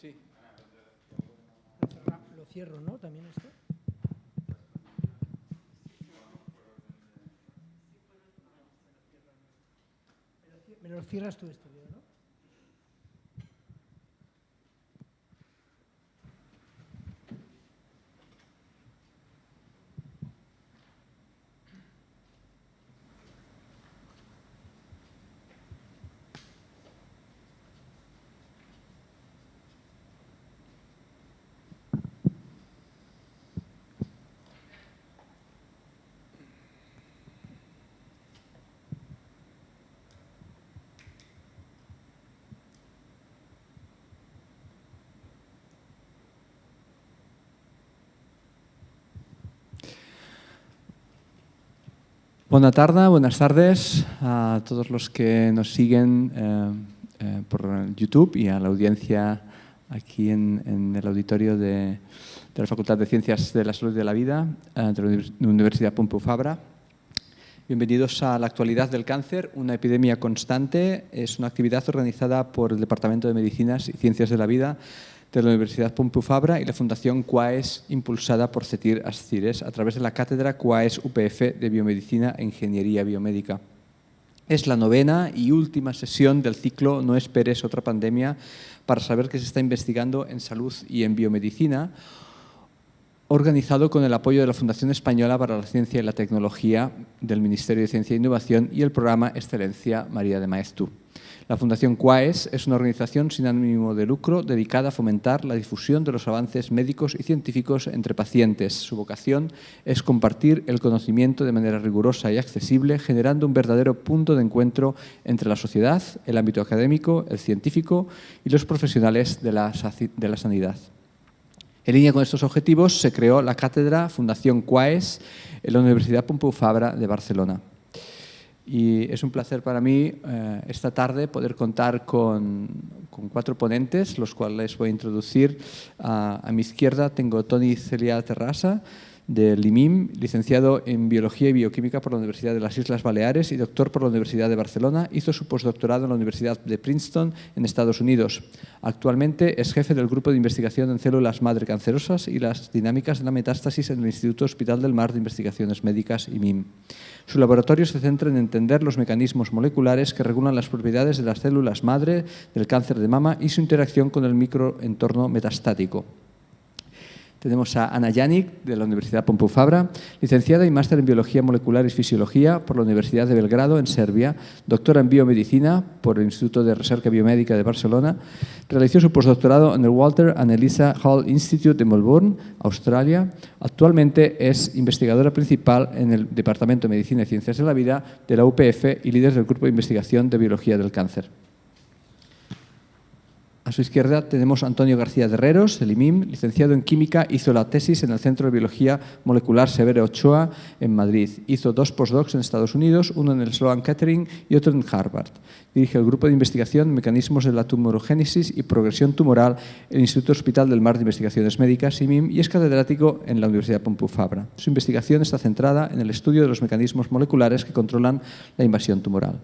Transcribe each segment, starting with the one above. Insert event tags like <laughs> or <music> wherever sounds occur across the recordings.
Sí. Lo cierro, ¿no? También esto. Me lo cierras tú esto, Leo, ¿no? Buena tarde, buenas tardes a todos los que nos siguen eh, eh, por YouTube y a la audiencia aquí en, en el auditorio de, de la Facultad de Ciencias de la Salud y de la Vida eh, de la Univers- Universidad Pompeu Fabra. Bienvenidos a la actualidad del cáncer, una epidemia constante. Es una actividad organizada por el Departamento de Medicinas y Ciencias de la Vida de la Universidad Pompeu Fabra y la Fundación QUAES, impulsada por CETIR Ascires a través de la Cátedra QUAES UPF de Biomedicina e Ingeniería Biomédica. Es la novena y última sesión del ciclo No esperes otra pandemia para saber qué se está investigando en salud y en biomedicina, organizado con el apoyo de la Fundación Española para la Ciencia y la Tecnología del Ministerio de Ciencia e Innovación y el programa Excelencia María de Maeztu. La Fundación QUAES es una organización sin ánimo de lucro dedicada a fomentar la difusión de los avances médicos y científicos entre pacientes. Su vocación es compartir el conocimiento de manera rigurosa y accesible, generando un verdadero punto de encuentro entre la sociedad, el ámbito académico, el científico y los profesionales de la, sanidad. En línea con estos objetivos se creó la cátedra Fundación QUAES en la Universidad Pompeu Fabra de Barcelona. Y es un placer para mí eh, esta tarde poder contar con, con cuatro ponentes, los cuales voy a introducir. A, a mi izquierda tengo Toni Celia Terrassa. Del IMIM, licenciado en Biología y Bioquímica por la Universidad de las Islas Baleares y doctor por la Universidad de Barcelona. Hizo su postdoctorado en la Universidad de Princeton, en Estados Unidos. Actualmente es jefe del Grupo de Investigación en Células Madre Cancerosas y las Dinámicas de la Metástasis en el Instituto Hospital del Mar de Investigaciones Médicas, IMIM. Su laboratorio se centra en entender los mecanismos moleculares que regulan las propiedades de las células madre del cáncer de mama y su interacción con el microentorno metastático. Tenemos a Ana Janik, de la Universidad Pompeu Fabra, licenciada y máster en Biología Molecular y Fisiología por la Universidad de Belgrado, en Serbia, doctora en Biomedicina por el Instituto de Recerca Biomédica de Barcelona. Realizó su postdoctorado en el Walter and Elisa Hall Institute de Melbourne, Australia. Actualmente es investigadora principal en el Departamento de Medicina y Ciencias de la Vida de la UPF y líder del Grupo de Investigación de Biología del Cáncer. A su izquierda tenemos a Antonio García Herreros, el IMIM, licenciado en Química, hizo la tesis en el Centro de Biología Molecular Severo Ochoa en Madrid. Hizo dos postdocs en Estados Unidos, uno en el Sloan Kettering y otro en Harvard. Dirige el Grupo de Investigación Mecanismos de la Tumorogénesis y Progresión Tumoral en el Instituto Hospital del Mar de Investigaciones Médicas, IMIM, y es catedrático en la Universidad Pompeu Fabra. Su investigación está centrada en el estudio de los mecanismos moleculares que controlan la invasión tumoral.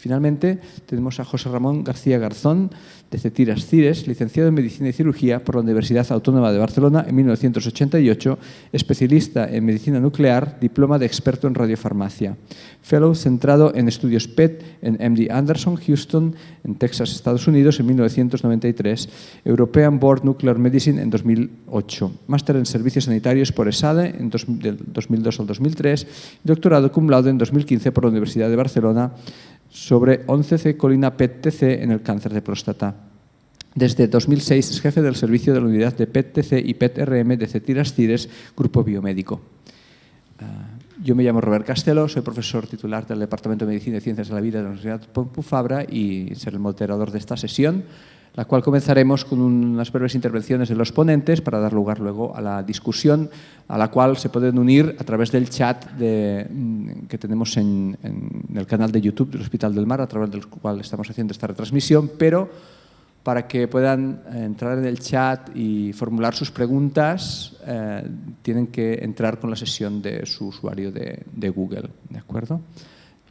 Finalmente, tenemos a José Ramón García Garzón, de Cetiras Cires, licenciado en Medicina y Cirugía por la Universidad Autónoma de Barcelona en 1988, especialista en Medicina Nuclear, diploma de experto en radiofarmacia. Fellow centrado en estudios PET en MD Anderson, Houston, en Texas, Estados Unidos, en 1993. European Board Nuclear Medicine en 2008. Máster en Servicios Sanitarios por ESADE en del 2002 al 2003. Doctorado cum laude en 2015 por la Universidad de Barcelona sobre 11C colina PET-TC en el cáncer de próstata. Desde 2006 es jefe del servicio de la unidad de PET-TC y PET-RM de Cetiras Cires, Grupo Biomédico. Ah, yo me llamo Robert Castelo, soy profesor titular del Departamento de Medicina y Ciencias de la Vida de la Universidad Pompeu Fabra y seré el moderador de esta sesión la cual comenzaremos con unas breves intervenciones de los ponentes para dar lugar luego a la discusión a la cual se pueden unir a través del chat mm, que tenemos en, el canal de YouTube del Hospital del Mar, a través del cual estamos haciendo esta retransmisión, pero para que puedan entrar en el chat y formular sus preguntas, eh, tienen que entrar con la sesión de su usuario de, de Google, ¿de acuerdo?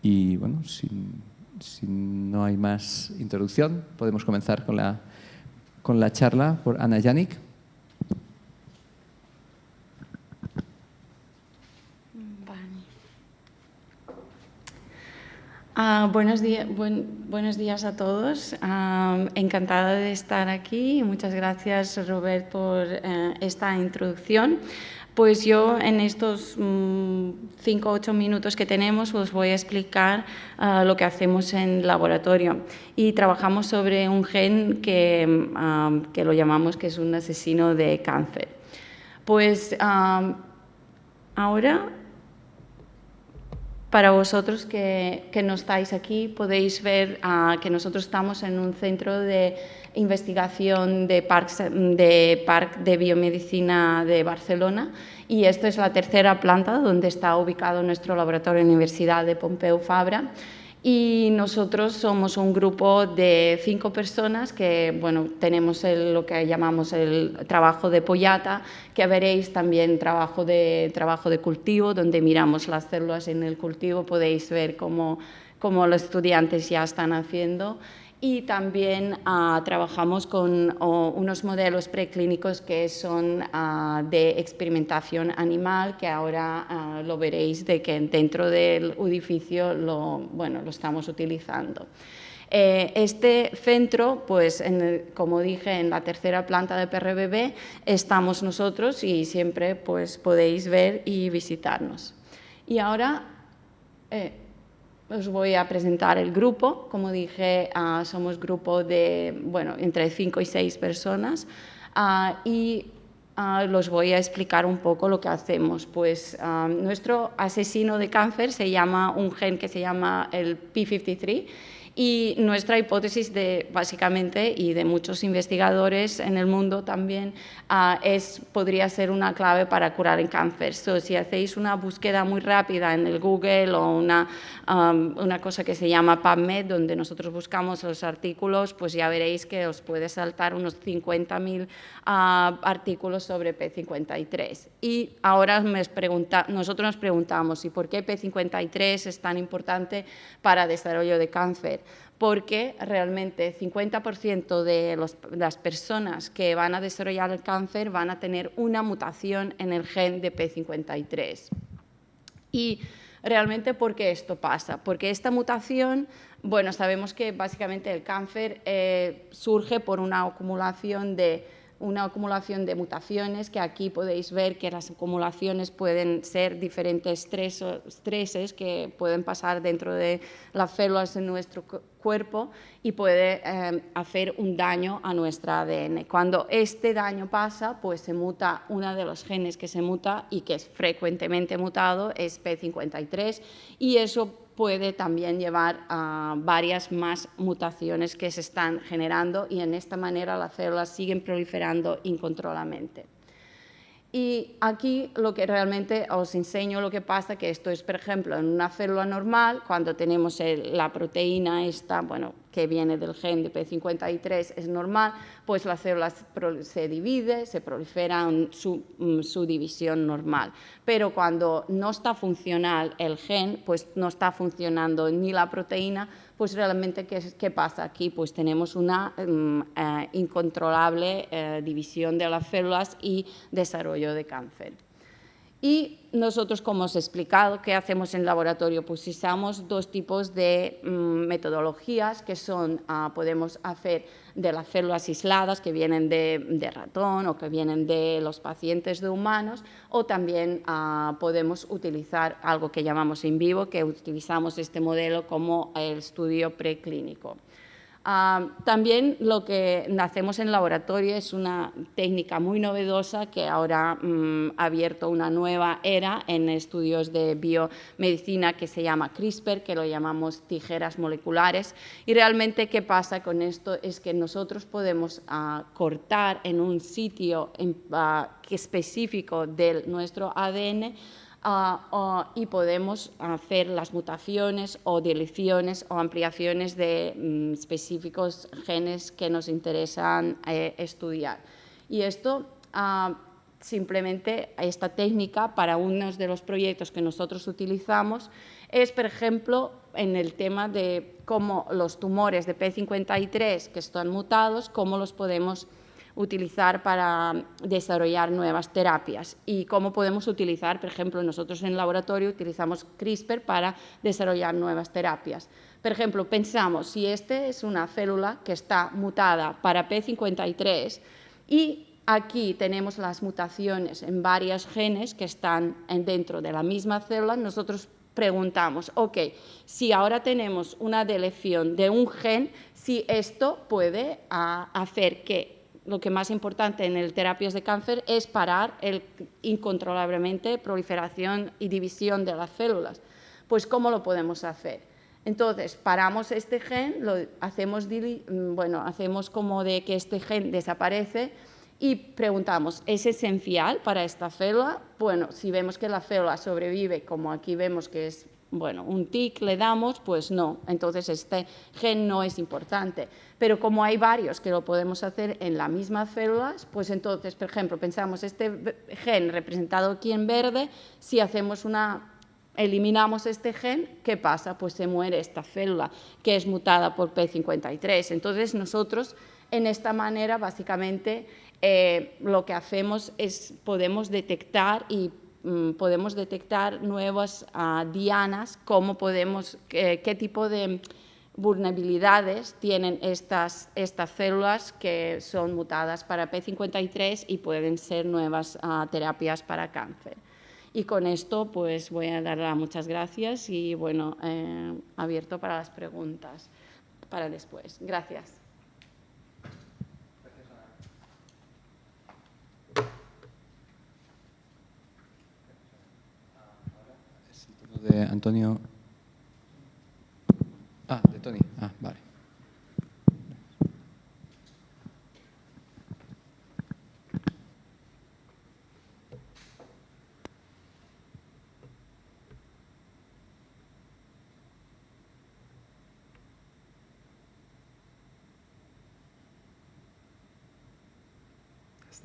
Y bueno, sin, si no hay más introducción, podemos comenzar con la, con la charla por Ana Janik. Uh, buenos, días, buen, buenos días a todos. Uh, encantada de estar aquí. Muchas gracias, Robert, por uh, esta introducción. Pues yo en estos mm, cinco o ocho minutos que tenemos os voy a explicar uh, lo que hacemos en laboratorio. Y trabajamos sobre un gen que, um, que, lo llamamos que es un asesino de cáncer. Pues um, ahora para vosotros que, no estáis aquí, podéis ver uh, que nosotros estamos en un centro de investigación de Parc de, Parc de Biomedicina de Barcelona y esta es la tercera planta donde está ubicado nuestro laboratorio en la Universidad de Pompeu Fabra y nosotros somos un grupo de cinco personas que bueno, tenemos lo que llamamos el trabajo de pollata, que veréis también trabajo de, trabajo de cultivo, donde miramos las células en el cultivo, podéis ver cómo, cómo los estudiantes ya están haciendo y también uh, trabajamos con unos modelos preclínicos que son uh, de experimentación animal, que ahora lo veréis de que dentro del edificio lo, bueno, lo estamos utilizando. Eh, este centro, pues como dije, en la tercera planta de PRBB estamos nosotros y siempre pues, podéis ver y visitarnos. Y ahora... Eh, os voy a presentar el grupo. Como dije, uh, somos grupo de, bueno, entre cinco y seis personas uh, y uh, los voy a explicar un poco lo que hacemos. Pues nuestro asesino de cáncer se llama un gen que se llama el P53 Y nuestra hipótesis de, básicamente, y de muchos investigadores en el mundo también, ah, es, podría ser una clave para curar el cáncer. So, si hacéis una búsqueda muy rápida en el Google o una, una cosa que se llama PubMed, donde nosotros buscamos los artículos, pues ya veréis que os puede saltar unos 50.000 ah, artículos sobre P53. Y ahora me pregunta, nosotros nos preguntamos, ¿y por qué P53 es tan importante para el desarrollo de cáncer? Porque realmente 50% de las personas que van a desarrollar el cáncer van a tener una mutación en el gen de P53. Y realmente, ¿por qué esto pasa? Porque esta mutación, bueno, sabemos que básicamente el cáncer eh, surge por una acumulación de una acumulación de mutaciones, que aquí podéis ver que las acumulaciones pueden ser diferentes estreses que pueden pasar dentro de las células de nuestro cuerpo y puede eh, hacer un daño a nuestra ADN. Cuando este daño pasa, pues se muta uno de los genes que se muta y que es frecuentemente mutado, es P53, y eso puede también llevar a varias más mutaciones que se están generando y en esta manera las células siguen proliferando incontroladamente. Y aquí lo que realmente os enseño lo que pasa, que esto es, por ejemplo, en una célula normal, cuando tenemos la proteína esta, bueno, que viene del gen de P53 es normal, pues la célula se divide, se prolifera en su, mm, su, división normal. Pero cuando no está funcional el gen, pues no está funcionando ni la proteína, pues realmente, ¿qué, qué pasa aquí? Pues tenemos una um, uh, incontrolable uh, división de las células y desarrollo de cáncer. Y nosotros, como os he explicado, ¿qué hacemos en laboratorio? Pues usamos dos tipos de mm, metodologías que son, uh, podemos hacer de las células aisladas que vienen de, ratón o que vienen de los pacientes de humanos, o también uh, podemos utilizar algo que llamamos in vivo, que utilizamos este modelo como el estudio preclínico. Uh, también lo que hacemos en laboratorio es una técnica muy novedosa que ahora um, ha abierto una nueva era en estudios de biomedicina que se llama CRISPR, que lo llamamos tijeras moleculares. Y realmente, ¿qué pasa con esto? Es que nosotros podemos uh, cortar en un sitio en, uh, específico de nuestro ADN Y podemos hacer las mutaciones o deleciones o ampliaciones de um, específicos genes que nos interesan eh, estudiar. Y esto, uh, simplemente, esta técnica para uno de los proyectos que nosotros utilizamos es, por ejemplo, en el tema de cómo los tumores de P53 que están mutados, cómo los podemos utilizar para desarrollar nuevas terapias y cómo podemos utilizar, por ejemplo, nosotros en el laboratorio utilizamos CRISPR para desarrollar nuevas terapias. Por ejemplo, pensamos si esta es una célula que está mutada para P53 y aquí tenemos las mutaciones en varios genes que están dentro de la misma célula, nosotros preguntamos, ok, si ahora tenemos una deleción de un gen, si esto puede ah, hacer que lo que más importante en el terapias de cáncer es parar el incontrolablemente proliferación y división de las células. Pues, ¿cómo lo podemos hacer? Entonces, paramos este gen, lo hacemos, bueno, hacemos como de que este gen desaparece y preguntamos, ¿es esencial para esta célula? Bueno, si vemos que la célula sobrevive, como aquí vemos que es bueno, un tic le damos, pues no, entonces este gen no es importante. Pero como hay varios que lo podemos hacer en las mismas células, pues entonces, por ejemplo, pensamos este gen representado aquí en verde, si hacemos una eliminamos este gen, ¿qué pasa? Pues se muere esta célula que es mutada por P53. Entonces nosotros en esta manera básicamente eh, lo que hacemos es podemos detectar y podemos detectar nuevas uh, dianas, cómo podemos, qué, tipo de vulnerabilidades tienen estas, estas células que son mutadas para P53 y pueden ser nuevas uh, terapias para cáncer. Y con esto pues voy a dar muchas gracias y bueno, eh, abierto para las preguntas para después. Gracias. de Antonio. Ah, de Tony. Ah, vale.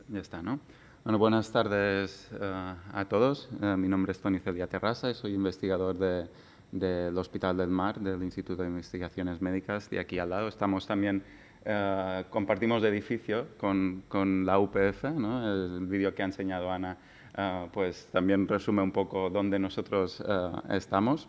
Ya está, ¿no? Bueno, buenas tardes eh, a todos. Eh, mi nombre es Tony Celia Terrasa y soy investigador de- del Hospital del Mar, del Instituto de Investigaciones Médicas, de aquí al lado. Estamos también, eh, compartimos edificio con, con la UPF, ¿no? El vídeo que ha enseñado Ana, pues también resume un poco dónde nosotros estamos.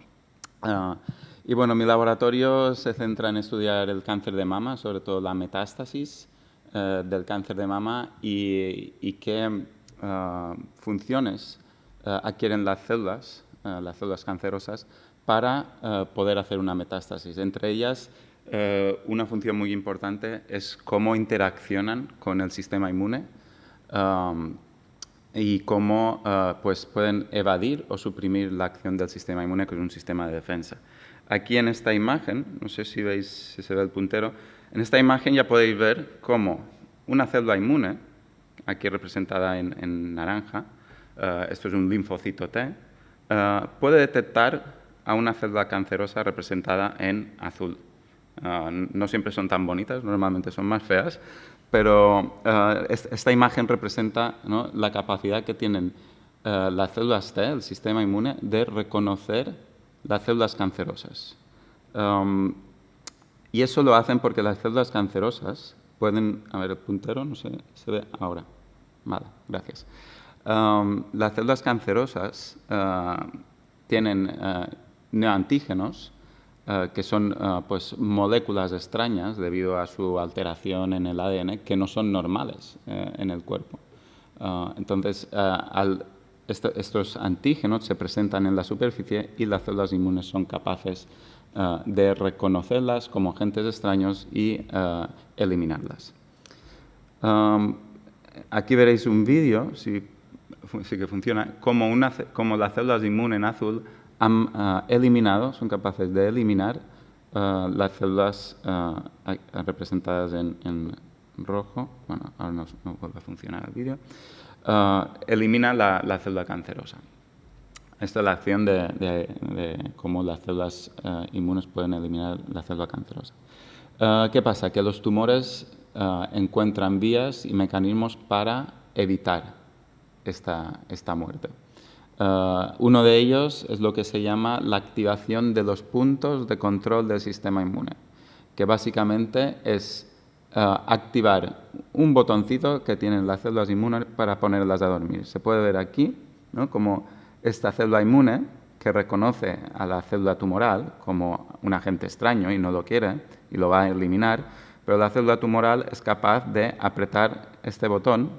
Y bueno, mi laboratorio se centra en estudiar el cáncer de mama, sobre todo la metástasis eh, del cáncer de mama y, y qué ah, funciones eh, adquieren las células, eh, las células cancerosas, para eh, poder hacer una metástasis. Entre ellas, eh, una función muy importante es cómo interaccionan con el sistema inmune. am, y cómo eh, pues pueden evadir o suprimir la acción del sistema inmune, que es un sistema de defensa. Aquí en esta imagen, no sé si veis si se ve el puntero, en esta imagen ya podéis ver cómo una célula inmune, aquí representada en, naranja, eh, esto es un linfocito T, eh, puede detectar a una célula cancerosa representada en azul. Ah, no siempre son tan bonitas, normalmente son más feas, pero es- esta imagen representa la capacidad que tienen las células T, el sistema inmune, de reconocer las células cancerosas. Am, y eso lo hacen porque las células cancerosas pueden... A ver, el puntero, no sé, se ve ahora. Vale, gracias. Las células cancerosas ah, tienen ah, neoantígenos, ah, que son pues, moléculas extrañas debido a su alteración en el ADN que no son normales eh, en el cuerpo. Entonces, estos antígenos se presentan en la superficie y las células inmunes son capaces ah, de reconocerlas como agentes extraños y ah, eliminarlas. Aquí veréis un vídeo, si sí que funciona, como, una, como las células inmunes en azul han ah, eliminado, son capaces de eliminar las células representadas en, rojo. Bueno, ahora no, vuelve a funcionar el vídeo. Elimina la célula cancerosa. Esta es la acción de, cómo las células eh, inmunes pueden eliminar la célula cancerosa. Eh, ¿Qué pasa? Que los tumores eh, encuentran vías y mecanismos para evitar esta, esta muerte. Uno de ellos es lo que se llama la activación de los puntos de control del sistema inmune, que básicamente es activar un botoncito que tienen las células inmunes para ponerlas a dormir. Se puede ver aquí ¿no? como esta célula inmune que reconoce a la célula tumoral como un agente extraño y no lo quiere y lo va a eliminar, pero la célula tumoral es capaz de apretar este botón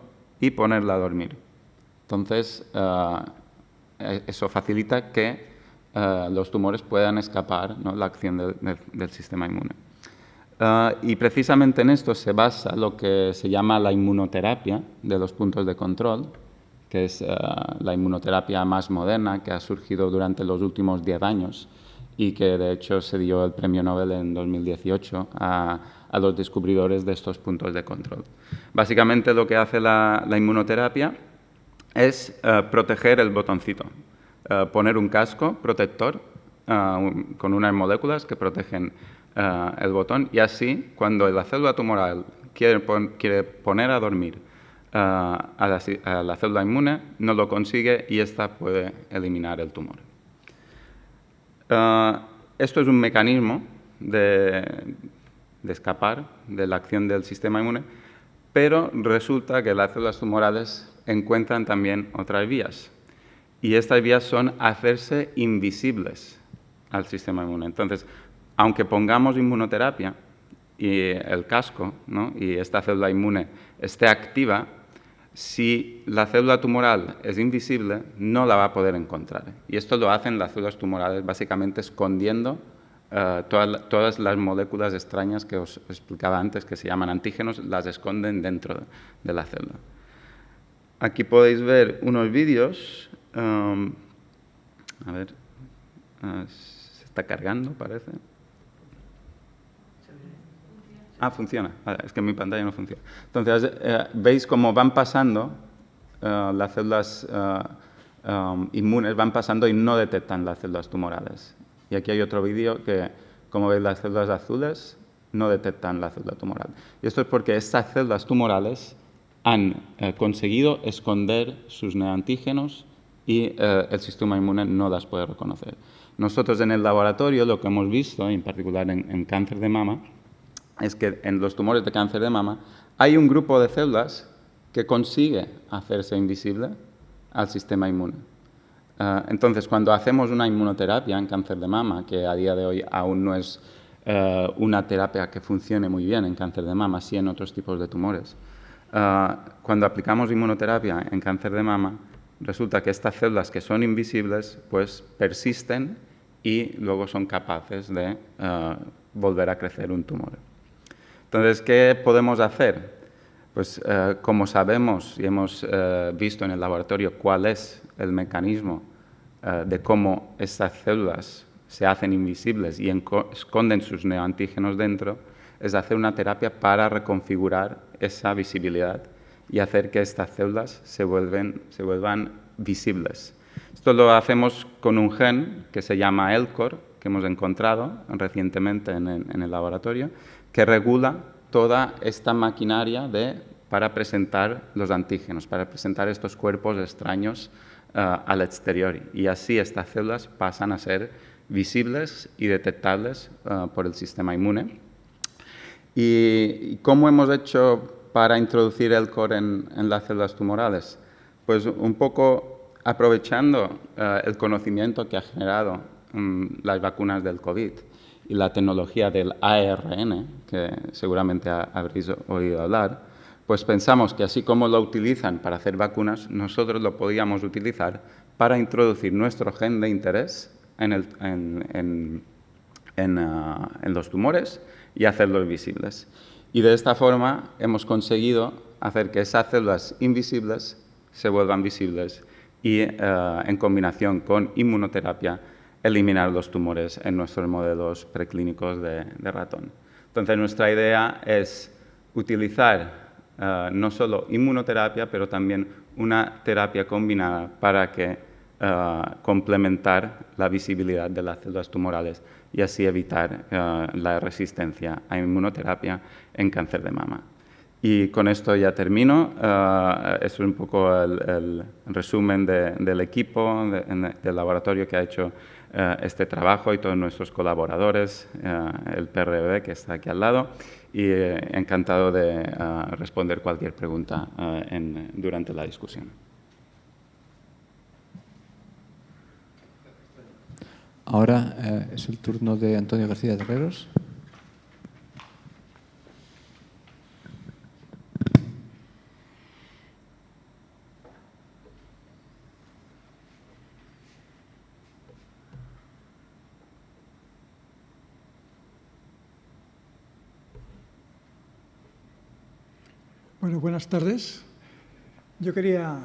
y ponerla a dormir. Entonces, eh, eh, eso facilita que eh, los tumores puedan escapar ¿no? la acción del- sistema inmune. Ah, y precisamente en esto se basa lo que se llama la inmunoterapia de los puntos de control, es ah, la inmunoterapia más moderna que ha surgido durante los últimos 10 años y que de hecho se dio el premio Nobel en 2018 a, los descubridores de estos puntos de control. Básicamente lo que hace la, inmunoterapia es eh, proteger el botoncito, Eh, poner un casco protector eh, con unas moléculas que protegen eh, el botón y así cuando la célula tumoral quiere, pon- quiere poner a dormir eh, a, la, célula inmune, no lo consigue y ésta puede eliminar el tumor. Eh, esto es un mecanismo de, de escapar de la acción del sistema inmune, pero resulta que las células tumorales encuentran también otras vías. Y estas vías son hacerse invisibles al sistema inmune. Entonces, aunque pongamos inmunoterapia y el casco ¿no? y esta célula inmune esté activa, si la célula tumoral es invisible, no la va a poder encontrar. Y esto lo hacen las células tumorales básicamente escondiendo eh, todas, la- todas las moléculas extrañas que os explicaba antes, que se llaman antígenos, las esconden dentro de la célula. Aquí podéis ver unos vídeos. um, a ver, ah, se está cargando, parece. Ah, funciona. Es que mi pantalla no funciona. Entonces, eh, veis cómo van pasando eh, las células eh, um, inmunes, van pasando y no detectan las células tumorales. Y aquí hay otro vídeo que, como veis, las células azules no detectan la célula tumoral. Y esto es porque estas células tumorales han eh, conseguido esconder sus neoantígenos y eh, el sistema inmune no las puede reconocer. Nosotros en el laboratorio lo que hemos visto, en particular en, cáncer de mama, es que en los tumores de cáncer de mama hay un grupo de células que consigue hacerse invisible al sistema inmune. Eh, entonces, cuando hacemos una inmunoterapia en cáncer de mama, que a día de hoy aún no es eh, una terapia que funcione muy bien en cáncer de mama, sí en otros tipos de tumores, cuando aplicamos inmunoterapia en cáncer de mama, resulta que estas células que son invisibles pues persisten y luego son capaces de eh, volver a crecer un tumor. Entonces, ¿qué podemos hacer? Pues eh, como sabemos y hemos eh, visto en el laboratorio cuál es el mecanismo de cómo estas células se hacen invisibles y esconden sus neoantígenos dentro, es hacer una terapia para reconfigurar esa visibilidad y hacer que estas células se, se vuelvan visibles. Esto lo hacemos con un gen que se llama ELCOR, que hemos encontrado recientemente en el, laboratorio, que regula toda esta maquinaria de, para presentar los antígenos, para presentar estos cuerpos extraños eh, al exterior. Y así estas células pasan a ser visibles y detectables eh, por el sistema inmune. ¿Y cómo hemos hecho para introducir el core en, las células tumorales? Pues un poco aprovechando eh, el conocimiento que ha generado mm, las vacunas del COVID y la tecnología del ARN, que seguramente habréis oído hablar, pues pensamos que así como lo utilizan para hacer vacunas, nosotros lo podíamos utilizar para introducir nuestro gen de interés en, ah, en los tumores y hacerlos visibles. Y de esta forma hemos conseguido hacer que esas células invisibles se vuelvan visibles y eh, en combinación con inmunoterapia eliminar los tumores en nuestros modelos preclínicos de, ratón. Entonces nuestra idea es utilizar eh, no solo inmunoterapia, pero también una terapia combinada para que eh, complementar la visibilidad de las células tumorales y así evitar eh, la resistencia a inmunoterapia en cáncer de mama. Y con esto ya termino. Es un poco el, resumen del equipo, del laboratorio que ha hecho este trabajo y todos nuestros colaboradores, el PRB que está aquí al lado. Y encantado de responder cualquier pregunta durante la discusión. Ahora eh, es el turno de Antonio García Terreros. Bueno, buenas tardes. Yo quería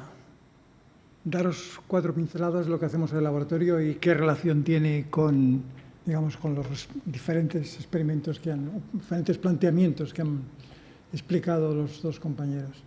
daros cuatro pinceladas de lo que hacemos en el laboratorio y qué relación tiene con, digamos, con los diferentes experimentos que han, diferentes planteamientos que han explicado los dos compañeros.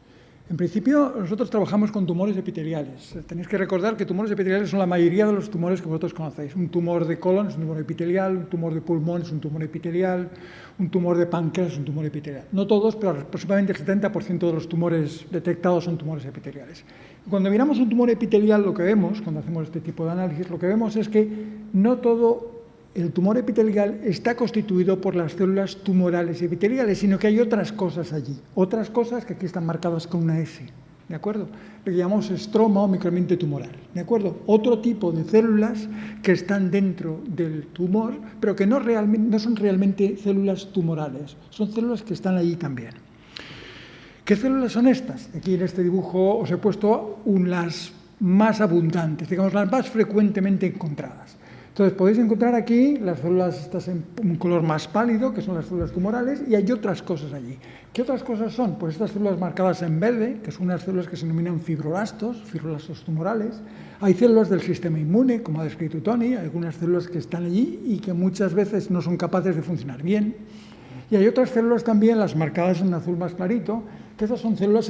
En principio, nosotros trabajamos con tumores epiteliales. Tenéis que recordar que tumores epiteliales son la mayoría de los tumores que vosotros conocéis. Un tumor de colon es un tumor epitelial, un tumor de pulmón es un tumor epitelial, un tumor de páncreas es un tumor epitelial. No todos, pero aproximadamente el 70% de los tumores detectados son tumores epiteliales. Cuando miramos un tumor epitelial, lo que vemos, cuando hacemos este tipo de análisis, lo que vemos es que no todo el tumor epitelial está constituido por las células tumorales epiteliales, sino que hay otras cosas allí, otras cosas que aquí están marcadas con una S, ¿de acuerdo? Que llamamos estroma o microambiente tumoral, ¿de acuerdo? Otro tipo de células que están dentro del tumor, pero que no, no son realmente células tumorales, son células que están allí también. ¿Qué células son estas? Aquí en este dibujo os he puesto las más abundantes, digamos las más frecuentemente encontradas. Entonces podéis encontrar aquí las células estas en un color más pálido, que son las células tumorales, y hay otras cosas allí. ¿Qué otras cosas son? Pues estas células marcadas en verde, que son unas células que se denominan fibroblastos, fibroblastos tumorales. Hay células del sistema inmune, como ha descrito Tony, algunas células que están allí y que muchas veces no son capaces de funcionar bien. Y hay otras células también, las marcadas en azul más clarito, que esas son células,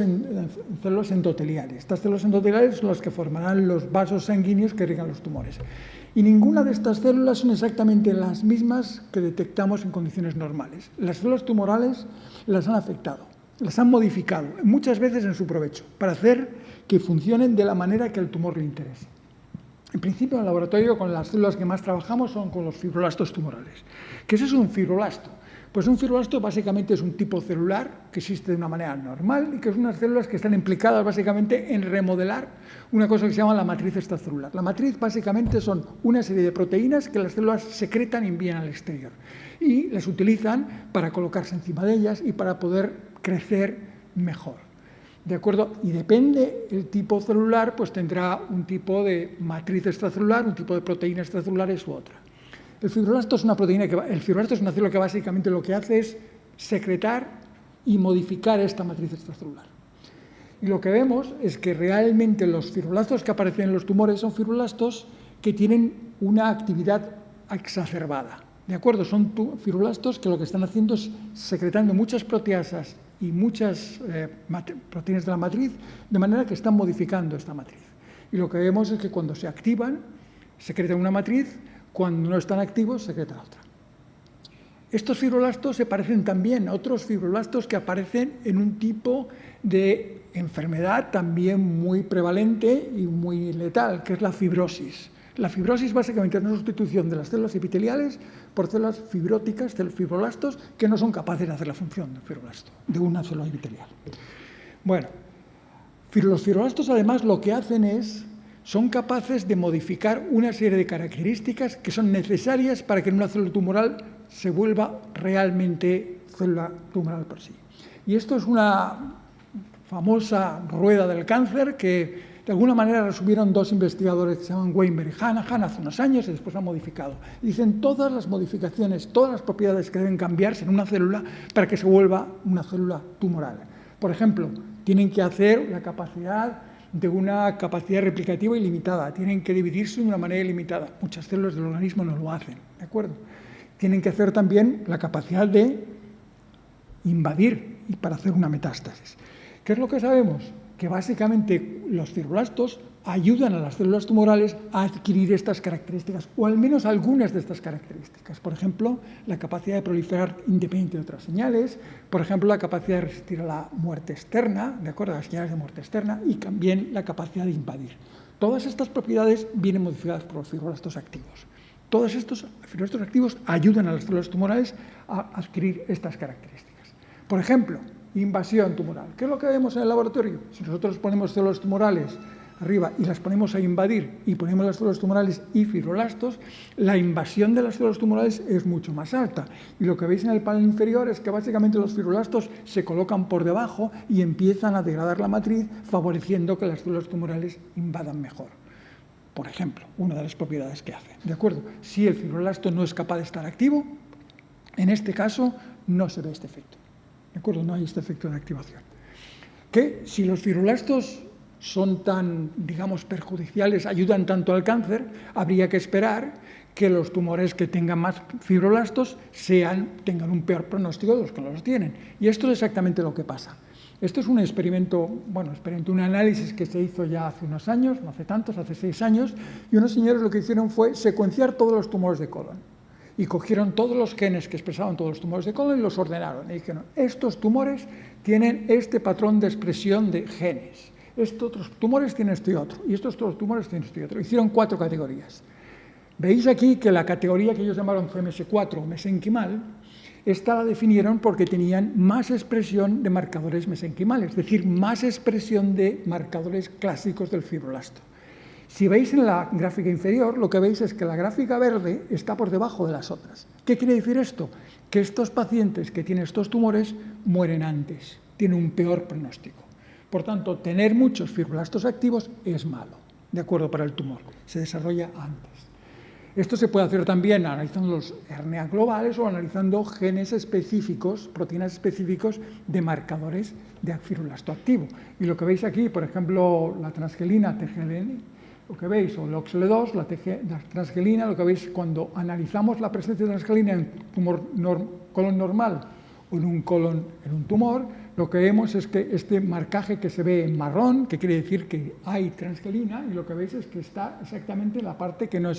células endoteliales. Estas células endoteliales son las que formarán los vasos sanguíneos que irrigan los tumores. Y ninguna de estas células son exactamente las mismas que detectamos en condiciones normales. Las células tumorales las han afectado. las han modificado, muchas veces en su provecho, para hacer que funcionen de la manera que el tumor le interese. En principio, en el laboratorio, con las células que más trabajamos son con los fibroblastos tumorales. ¿Qué es un fibroblasto? Pues un fibroblasto básicamente es un tipo celular que existe de una manera normal y que es unas células que están implicadas básicamente en remodelar una cosa que se llama la matriz extracelular. La matriz básicamente son una serie de proteínas que las células secretan y envían al exterior y las utilizan para colocarse encima de ellas y para poder crecer mejor. ¿De acuerdo? Y depende el tipo celular, pues tendrá un tipo de matriz extracelular, un tipo de proteínas extracelulares u otra. El fibroblasto es una proteína que el fibroblasto es una célula que básicamente lo que hace es secretar y modificar esta matriz extracelular. Y lo que vemos es que realmente los fibroblastos que aparecen en los tumores son fibroblastos que tienen una actividad exacerbada. ¿De acuerdo? Son fibroblastos que lo que están haciendo es secretando muchas proteasas y muchas eh, proteínas de la matriz, de manera que están modificando esta matriz. Y lo que vemos es que cuando se activan, secretan una matriz, cuando no están activos, secretan otra. Estos fibroblastos se parecen también a otros fibroblastos que aparecen en un tipo de enfermedad también muy prevalente y muy letal, que es la fibrosis. La fibrosis básicamente es una sustitución de las células epiteliales por células fibróticas, fibroblastos, que no son capaces de hacer la función del fibroblasto, de una célula epitelial. Bueno, los fibroblastos además lo que hacen es, son capaces de modificar una serie de características que son necesarias para que una célula tumoral se vuelva realmente célula tumoral por sí. Y esto es una famosa rueda del cáncer que de alguna manera resumieron dos investigadores que se llaman Weinberg y Hanahan hace unos años y después han modificado. Dicen todas las modificaciones, todas las propiedades que deben cambiarse en una célula para que se vuelva una célula tumoral. Por ejemplo, tienen que hacer la capacidad de una capacidad replicativa ilimitada, tienen que dividirse de una manera ilimitada. Muchas células del organismo no lo hacen, ¿de acuerdo? Tienen que hacer también la capacidad de invadir y para hacer una metástasis. ¿Qué es lo que sabemos? que básicamente los fibroblastos ayudan a las células tumorales a adquirir estas características, o al menos algunas de estas características. Por ejemplo, la capacidad de proliferar independiente de otras señales, por ejemplo, la capacidad de resistir a la muerte externa, de acuerdo a las señales de muerte externa, y también la capacidad de invadir. Todas estas propiedades vienen modificadas por los fibroblastos activos. Todos estos fibroblastos activos ayudan a las células tumorales a adquirir estas características. Por ejemplo, invasión tumoral. ¿Qué es lo que vemos en el laboratorio? Si nosotros ponemos células tumorales arriba y las ponemos a invadir y ponemos las células tumorales y fibroblastos, la invasión de las células tumorales es mucho más alta. Y lo que veis en el panel inferior es que básicamente los fibroblastos se colocan por debajo y empiezan a degradar la matriz, favoreciendo que las células tumorales invadan mejor. Por ejemplo, una de las propiedades que hace. ¿De acuerdo? Si el fibroblasto no es capaz de estar activo, en este caso no se ve este efecto. ¿De acuerdo? No hay este efecto de activación. Que si los fibroblastos son tan, digamos, perjudiciales, ayudan tanto al cáncer, habría que esperar que los tumores que tengan más fibroblastos sean, tengan un peor pronóstico de los que los tienen. Y esto es exactamente lo que pasa. Esto es un experimento, bueno, experimento, un análisis que se hizo ya hace unos años, no hace tantos, hace seis años, y unos señores lo que hicieron fue secuenciar todos los tumores de colon y cogieron todos los genes que expresaban todos los tumores de colon y los ordenaron. Y dijeron, estos tumores tienen este patrón de expresión de genes. Estos otros tumores tienen este y otro. Y estos otros tumores tienen este y otro. Hicieron cuatro categorías. Veis aquí que la categoría que ellos llamaron CMS4 o mesenquimal, esta la definieron porque tenían más expresión de marcadores mesenquimales, es decir, más expresión de marcadores clásicos del fibroblasto. Si veis en la gráfica inferior, lo que veis es que la gráfica verde está por debajo de las otras. ¿Qué quiere decir esto? Que estos pacientes que tienen estos tumores mueren antes, tienen un peor pronóstico. Por tanto, tener muchos fibroblastos activos es malo, de acuerdo para el tumor, se desarrolla antes. Esto se puede hacer también analizando los hernias globales o analizando genes específicos, proteínas específicos de marcadores de fibroblasto activo. Y lo que veis aquí, por ejemplo, la transgelina TGLN, lo que veis, o el OXL2, la, transgelina, lo que veis cuando analizamos la presencia de transgelina en un colon normal o en un colon en un tumor, lo que vemos es que este marcaje que se ve en marrón, que quiere decir que hay transgelina, y lo que veis es que está exactamente en la parte que no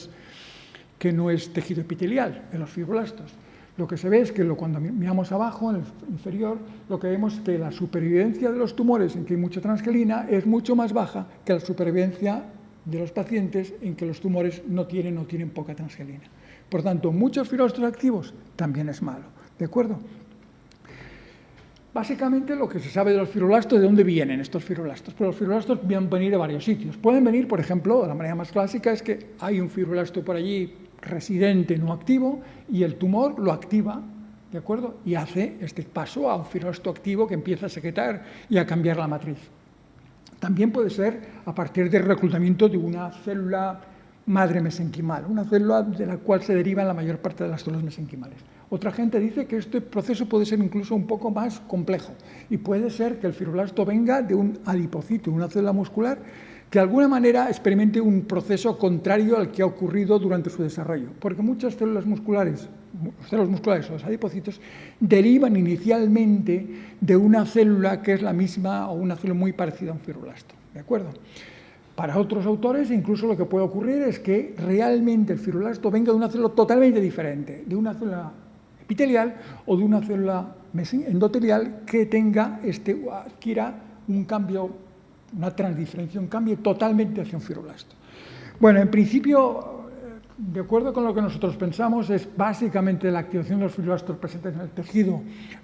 es, tejido epitelial, en los fibroblastos. lo que se ve es que cuando miramos abajo, en el inferior, lo que vemos es que la supervivencia de los tumores en que hay mucha transgelina es mucho más baja que la supervivencia de los pacientes en que los tumores no tienen o tienen poca transgelina. Por tanto, muchos fibroblastos activos también es malo. ¿De acuerdo? Básicamente lo que se sabe de los fibroblastos, ¿de dónde vienen estos fibroblastos? Pues los fibroblastos pueden venir de varios sitios. Pueden venir, por ejemplo, la manera más clásica es que hay un fibroblasto por allí residente no activo y el tumor lo activa, ¿de acuerdo? Y hace este paso a un fibroblasto activo que empieza a secretar y a cambiar la matriz. También puede ser a partir del reclutamiento de una célula madre mesenquimal, una célula de la cual se derivan la mayor parte de las células mesenquimales. Otra gente dice que este proceso puede ser incluso un poco más complejo y puede ser que el fibroblasto venga de un adipocito, una célula muscular, que de alguna manera experimente un proceso contrario al que ha ocurrido durante su desarrollo, porque muchas células musculares, células musculares o los adipocitos, derivan inicialmente de una célula que es la misma o una célula muy parecida a un fibroblasto, ¿de acuerdo? Para otros autores, incluso lo que puede ocurrir es que realmente el fibroblasto venga de una célula totalmente diferente, de una célula epitelial o de una célula endotelial que tenga este, adquiera un cambio una transdiferenciación cambie totalmente hacia un fibroblasto. Bueno, en principio, de acuerdo con lo que nosotros pensamos, es básicamente la activación de los fibroblastos presentes en el tejido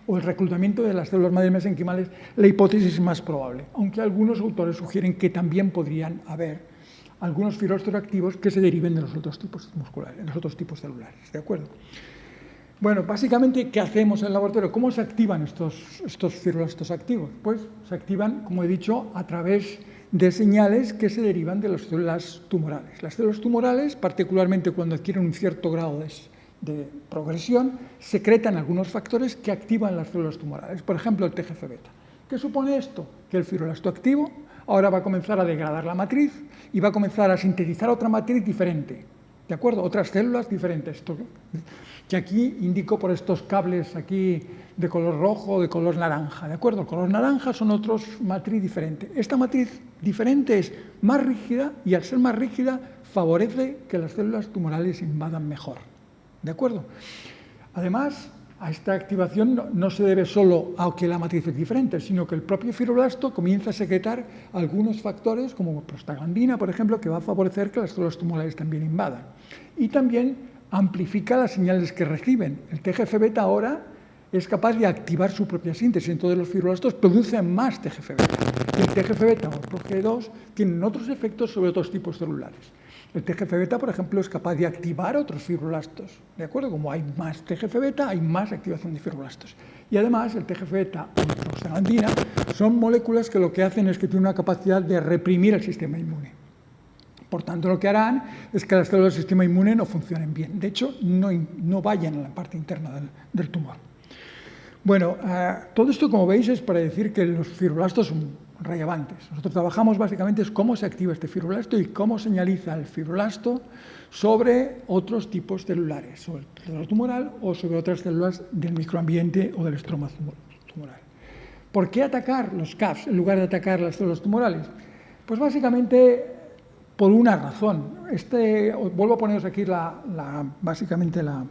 o el reclutamiento de las células madre mesenquimales la hipótesis más probable, aunque algunos autores sugieren que también podrían haber algunos fibroblastos activos que se deriven de los otros tipos musculares, de los otros tipos celulares, ¿de acuerdo? Bueno, básicamente, ¿qué hacemos en el laboratorio? ¿Cómo se activan estos, estos activos? Pues se activan, como he dicho, a través de señales que se derivan de las células tumorales. Las células tumorales, particularmente cuando adquieren un cierto grado de, de progresión, secretan algunos factores que activan las células tumorales. Por ejemplo, el TGF-beta. ¿Qué supone esto? Que el fibroblasto activo ahora va a comenzar a degradar la matriz y va a comenzar a sintetizar otra matriz diferente, ¿de acuerdo? Otras células diferentes que aquí indico por estos cables aquí de color rojo o de color naranja, ¿de acuerdo? El color naranja son otros matriz diferente. Esta matriz diferente es más rígida y al ser más rígida favorece que las células tumorales invadan mejor, ¿de acuerdo? Además, a esta activación no, se debe solo a que la matriz es diferente, sino que el propio fibroblasto comienza a secretar algunos factores, como prostaglandina, por ejemplo, que va a favorecer que las células tumorales también invadan. Y también amplifica las señales que reciben. El TGF-beta ahora es capaz de activar su propia síntesis, entonces los fibroblastos producen más TGF-beta. El TGF-beta o el PROG2 tienen otros efectos sobre otros tipos celulares. El TGF-beta, por ejemplo, es capaz de activar otros fibroblastos, ¿de acuerdo? Como hay más TGF-beta, hay más activación de fibroblastos. Y además, el TGF-beta o la prostaglandina son moléculas que lo que hacen es que tienen una capacidad de reprimir el sistema inmune. Por tanto, lo que harán es que las células del sistema inmune no funcionen bien. De hecho, no, vayan a la parte interna del, tumor. Bueno, eh, todo esto, como veis, es para decir que los fibroblastos son relevantes. Nosotros trabajamos básicamente es cómo se activa este fibroblasto y cómo señaliza el fibroblasto sobre otros tipos celulares, sobre el celular tumoral o sobre otras células del microambiente o del estroma tumoral. ¿Por qué atacar los CAFs en lugar de atacar las células tumorales? Pues básicamente por una razón. Este, vuelvo a poneros aquí la, básicamente la,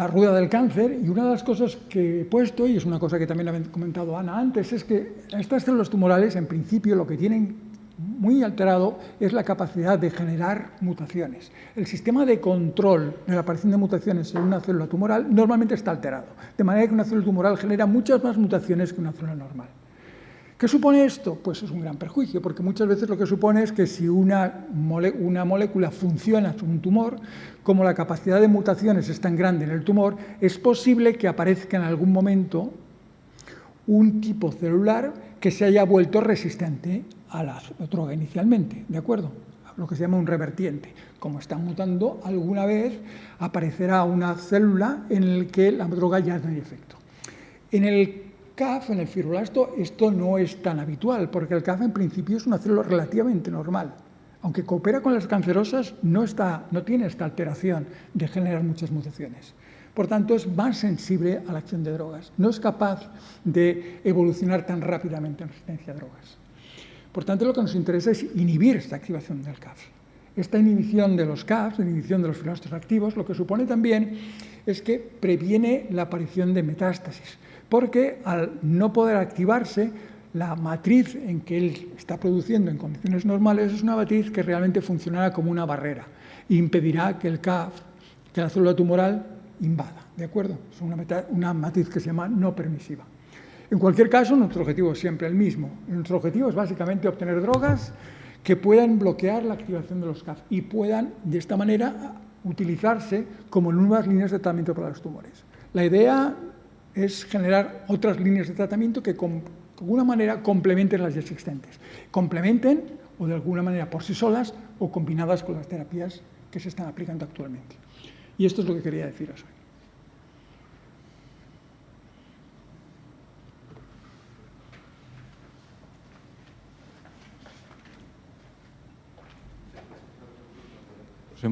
la rueda del cáncer y una de las cosas que he puesto, y es una cosa que también ha comentado Ana antes, es que estas células tumorales en principio lo que tienen muy alterado es la capacidad de generar mutaciones. El sistema de control de la aparición de mutaciones en una célula tumoral normalmente está alterado, de manera que una célula tumoral genera muchas más mutaciones que una célula normal. ¿Qué supone esto? Pues es un gran perjuicio, porque muchas veces lo que supone es que si una, molécula funciona en un tumor, como la capacidad de mutaciones es tan grande en el tumor, es posible que aparezca en algún momento un tipo celular que se haya vuelto resistente a la droga inicialmente, ¿de acuerdo? Lo que se llama un revertiente. Como está mutando, alguna vez aparecerá una célula en la que la droga ya no hay efecto. En el CAF, en el fibroblasto, esto no es tan habitual, porque el CAF en principio es una célula relativamente normal. Aunque coopera con las cancerosas, no, está, no tiene esta alteración de generar muchas mutaciones. Por tanto, es más sensible a la acción de drogas. No es capaz de evolucionar tan rápidamente en resistencia a drogas. Por tanto, lo que nos interesa es inhibir esta activación del CAF. Esta inhibición de los CAFs, la inhibición de los filoastros activos, lo que supone también es que previene la aparición de metástasis, porque al no poder activarse, la matriz en que él está produciendo en condiciones normales es una matriz que realmente funcionará como una barrera e impedirá que el CAF, que la célula tumoral, invada. ¿De acuerdo? Es una, una matriz que se llama no permisiva. En cualquier caso, nuestro objetivo es siempre el mismo. Nuestro objetivo es básicamente obtener drogas que puedan bloquear la activación de los CAF y puedan, de esta manera, utilizarse como nuevas líneas de tratamiento para los tumores. La idea es generar otras líneas de tratamiento que de alguna manera complementen las ya existentes. Complementen o de alguna manera por sí solas o combinadas con las terapias que se están aplicando actualmente. Y esto es lo que quería deciros hoy.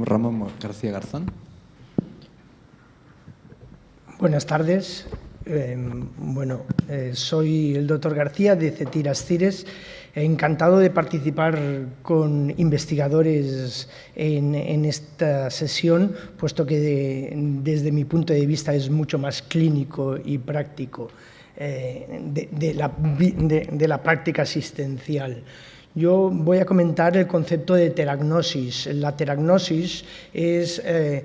Ramón García Garzón. Buenas tardes. Eh, bueno, eh, soy el doctor García de Cetiras Cires. Encantado de participar con investigadores en, esta sesión, puesto que de, desde mi punto de vista es mucho más clínico y práctico eh, de, de, la, de la práctica asistencial. Yo voy a comentar el concepto de teragnosis. La teragnosis es eh,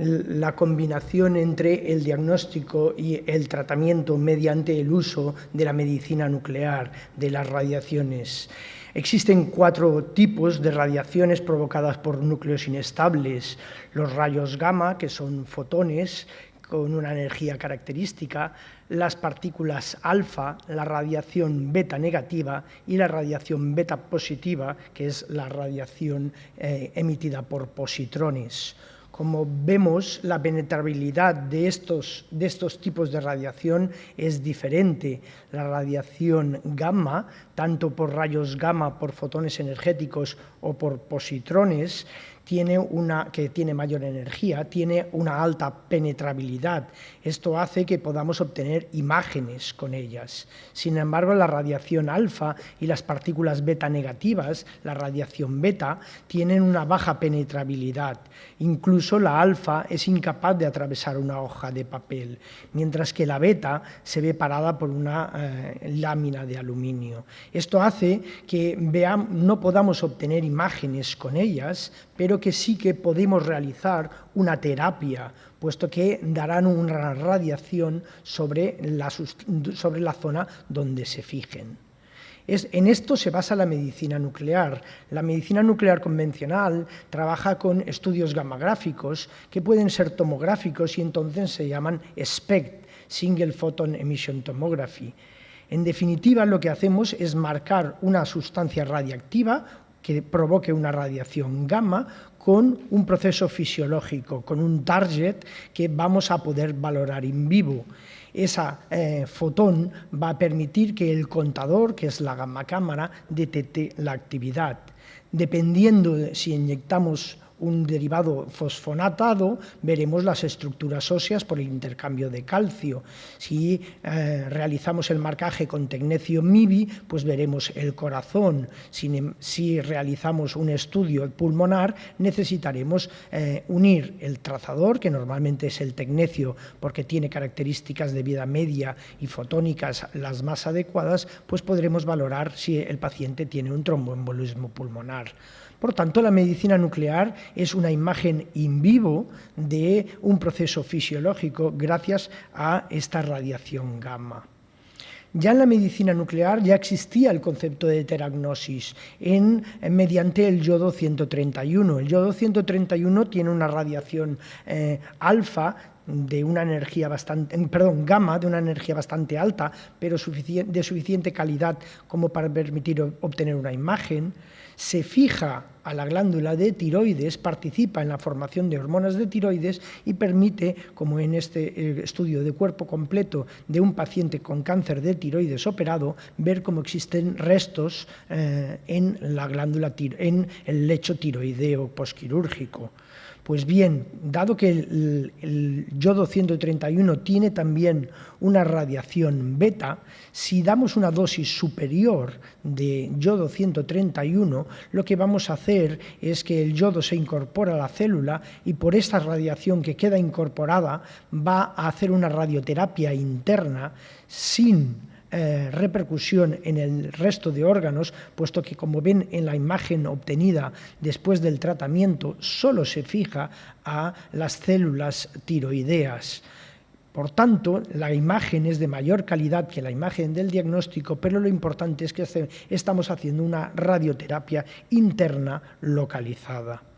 la combinación entre el diagnóstico y el tratamiento mediante el uso de la medicina nuclear, de las radiaciones. Existen cuatro tipos de radiaciones provocadas por núcleos inestables. Los rayos gamma, que son fotones, con una energía característica, las partículas alfa, la radiación beta negativa y la radiación beta positiva, que es la radiación eh, emitida por positrones. Como vemos, la penetrabilidad de estos, de estos tipos de radiación es diferente. La radiación gamma, tanto por rayos gamma, por fotones energéticos o por positrones, tiene una, que tiene mayor energía, tiene una alta penetrabilidad. Esto hace que podamos obtener imágenes con ellas. Sin embargo, la radiación alfa y las partículas beta negativas, la radiación beta, tienen una baja penetrabilidad. Incluso la alfa es incapaz de atravesar una hoja de papel, mientras que la beta se ve parada por una eh, lámina de aluminio. Esto hace que no podamos obtener imágenes con ellas, pero que sí que podemos realizar una terapia, puesto que darán una radiación sobre la, sobre la zona donde se fijen. En esto se basa la medicina nuclear. La medicina nuclear convencional trabaja con estudios gamagráficos que pueden ser tomográficos y entonces se llaman SPECT, Single Photon Emission Tomography. En definitiva, lo que hacemos es marcar una sustancia radiactiva, que provoque una radiación gamma con un proceso fisiológico, con un target que vamos a poder valorar en vivo. Esa eh, fotón va a permitir que el contador, que es la gamma cámara, detecte la actividad. Dependiendo de si inyectamos un derivado fosfonatado, veremos las estructuras óseas por el intercambio de calcio. Si eh, realizamos el marcaje con tecnecio MIBI, pues veremos el corazón. Si, si realizamos un estudio pulmonar, necesitaremos eh, unir el trazador, que normalmente es el tecnecio, porque tiene características de vida media y fotónicas las más adecuadas, pues podremos valorar si el paciente tiene un tromboembolismo pulmonar. Por tanto, la medicina nuclear es una imagen in vivo de un proceso fisiológico gracias a esta radiación gamma. Ya en la medicina nuclear ya existía el concepto de teragnosis mediante el yodo 131. El yodo 131 tiene una radiación eh, alfa de una energía bastante, perdón, gamma de una energía bastante alta, pero de suficiente calidad como para permitir obtener una imagen se fija a la glándula de tiroides, participa en la formación de hormonas de tiroides y permite, como en este eh, estudio de cuerpo completo de un paciente con cáncer de tiroides operado, ver cómo existen restos eh, en la glándula, en el lecho tiroideo posquirúrgico. Pues bien, dado que el, yodo 131 tiene también una radiación beta, si damos una dosis superior de yodo 131, lo que vamos a hacer es que el yodo se incorpora a la célula y por esta radiación que queda incorporada va a hacer una radioterapia interna sin eh, repercusión en el resto de órganos, puesto que como ven en la imagen obtenida después del tratamiento, solo se fija a las células tiroideas. Por tanto, la imagen es de mayor calidad que la imagen del diagnóstico, pero lo importante es que estamos haciendo una radioterapia interna localizada.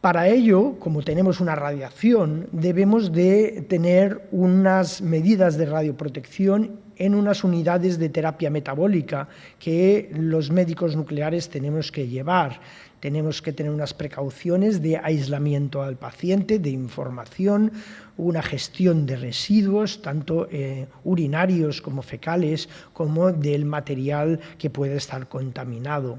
Para ello, como tenemos una radiación, debemos de tener unas medidas de radioprotección en unas unidades de terapia metabólica que los médicos nucleares tenemos que llevar. Tenemos que tener unas precauciones de aislamiento al paciente, de información, una gestión de residuos, tanto eh, urinarios como fecales, como del material que puede estar contaminado.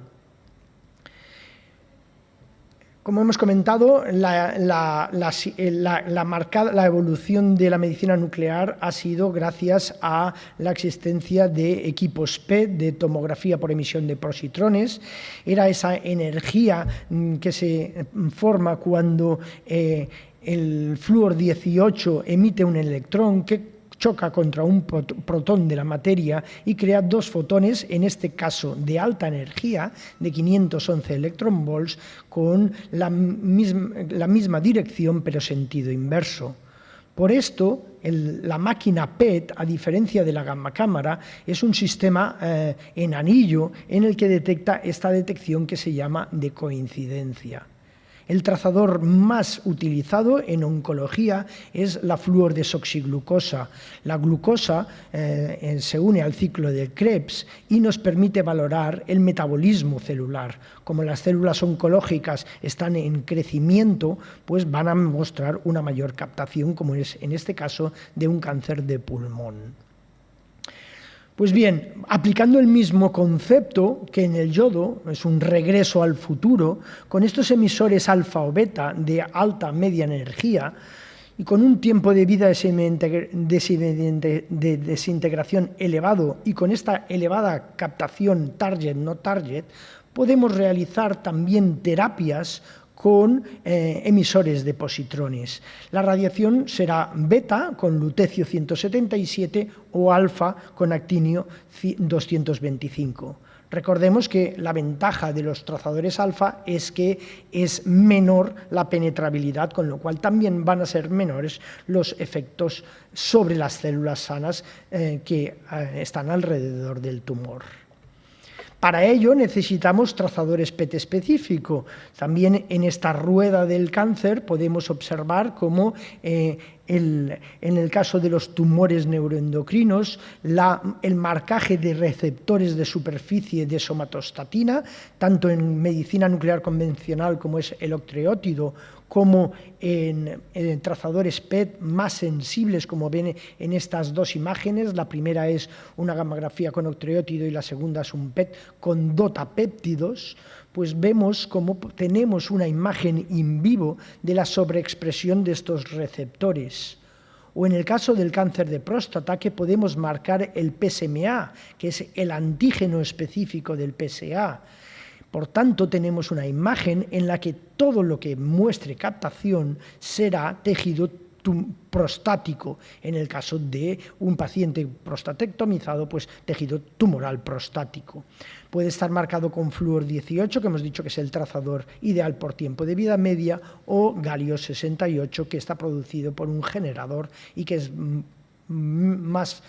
Como hemos comentado, la, la, evolución de la medicina nuclear ha sido gracias a la existencia de equipos PET, de tomografía por emisión de positrones. Era esa energía mm, que se forma cuando eh, el flúor 18 emite un electrón choca contra un protón de la materia y crea dos fotones, en este caso de alta energía, de 511 electronvolts, con la misma, dirección pero sentido inverso. Por esto, la máquina PET, a diferencia de la gamma cámara, es un sistema eh, en anillo en el que detecta esta detección que se llama de coincidencia. El trazador más utilizado en oncología es la fluordesoxiglucosa. La glucosa eh, se une al ciclo de Krebs y nos permite valorar el metabolismo celular. Como las células oncológicas están en crecimiento, pues van a mostrar una mayor captación, como es en este caso de un cáncer de pulmón. Pues bien, aplicando el mismo concepto que en el yodo, es un regreso al futuro, con estos emisores alfa o beta de alta media energía y con un tiempo de vida de desintegración elevado y con esta elevada captación target no target, podemos realizar también terapias con eh, emisores de positrones. La radiación será beta con lutecio 177 o alfa con actinio 225. Recordemos que la ventaja de los trazadores alfa es que es menor la penetrabilidad, con lo cual también van a ser menores los efectos sobre las células sanas eh, que eh, están alrededor del tumor. Para ello necesitamos trazadores PET específico. También en esta rueda del cáncer podemos observar cómo eh, en el caso de los tumores neuroendocrinos, el marcaje de receptores de superficie de somatostatina, tanto en medicina nuclear convencional como es el octreótido, como en, trazadores PET más sensibles, como ven en estas dos imágenes. La primera es una gamografía con octreótido y la segunda es un PET con dotapéptidos pues vemos cómo tenemos una imagen in vivo de la sobreexpresión de estos receptores. O en el caso del cáncer de próstata, que podemos marcar el PSMA, que es el antígeno específico del PSA. Por tanto, tenemos una imagen en la que todo lo que muestre captación será tejido prostático. En el caso de un paciente prostatectomizado, pues tejido tumoral prostático. Puede estar marcado con flúor 18, que hemos dicho que es el trazador ideal por tiempo de vida media, o galio 68, que está producido por un generador y que es más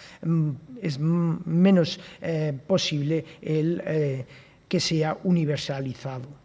es menos eh, posible el eh, que sea universalizado.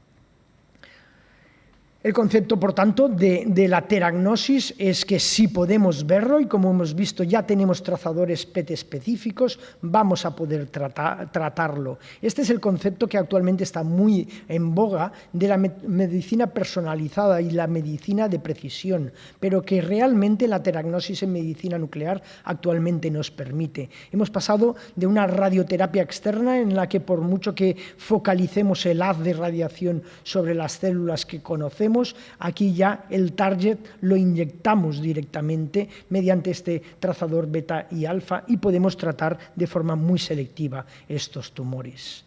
El concepto, por tanto, de, la teragnosis es que si podemos verlo y como hemos visto ya tenemos trazadores PET específicos, vamos a poder tratarlo. Este es el concepto que actualmente está muy en boga de la medicina personalizada y la medicina de precisión, pero que realmente la teragnosis en medicina nuclear actualmente nos permite. Hemos pasado de una radioterapia externa en la que por mucho que focalicemos el haz de radiación sobre las células que conocemos, aquí ya el target lo inyectamos directamente mediante este trazador beta y alfa y podemos tratar de forma muy selectiva estos tumores.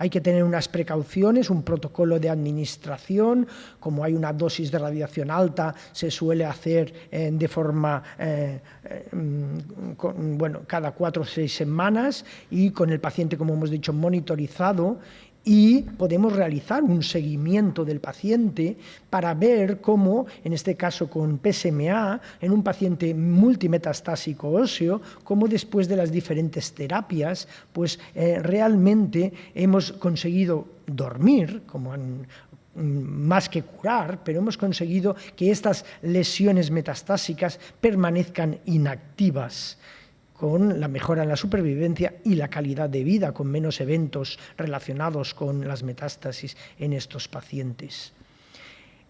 Hay que tener unas precauciones, un protocolo de administración, como hay una dosis de radiación alta, se suele hacer eh, de forma, eh, eh, bueno, cada cuatro o seis semanas y con el paciente, como hemos dicho, monitorizado y podemos realizar un seguimiento del paciente para ver cómo, en este caso con PSMA, en un paciente multimetastásico óseo, cómo después de las diferentes terapias, pues eh, realmente hemos conseguido dormir, como más que curar, pero hemos conseguido que estas lesiones metastásicas permanezcan inactivas con la mejora en la supervivencia y la calidad de vida, con menos eventos relacionados con las metástasis en estos pacientes.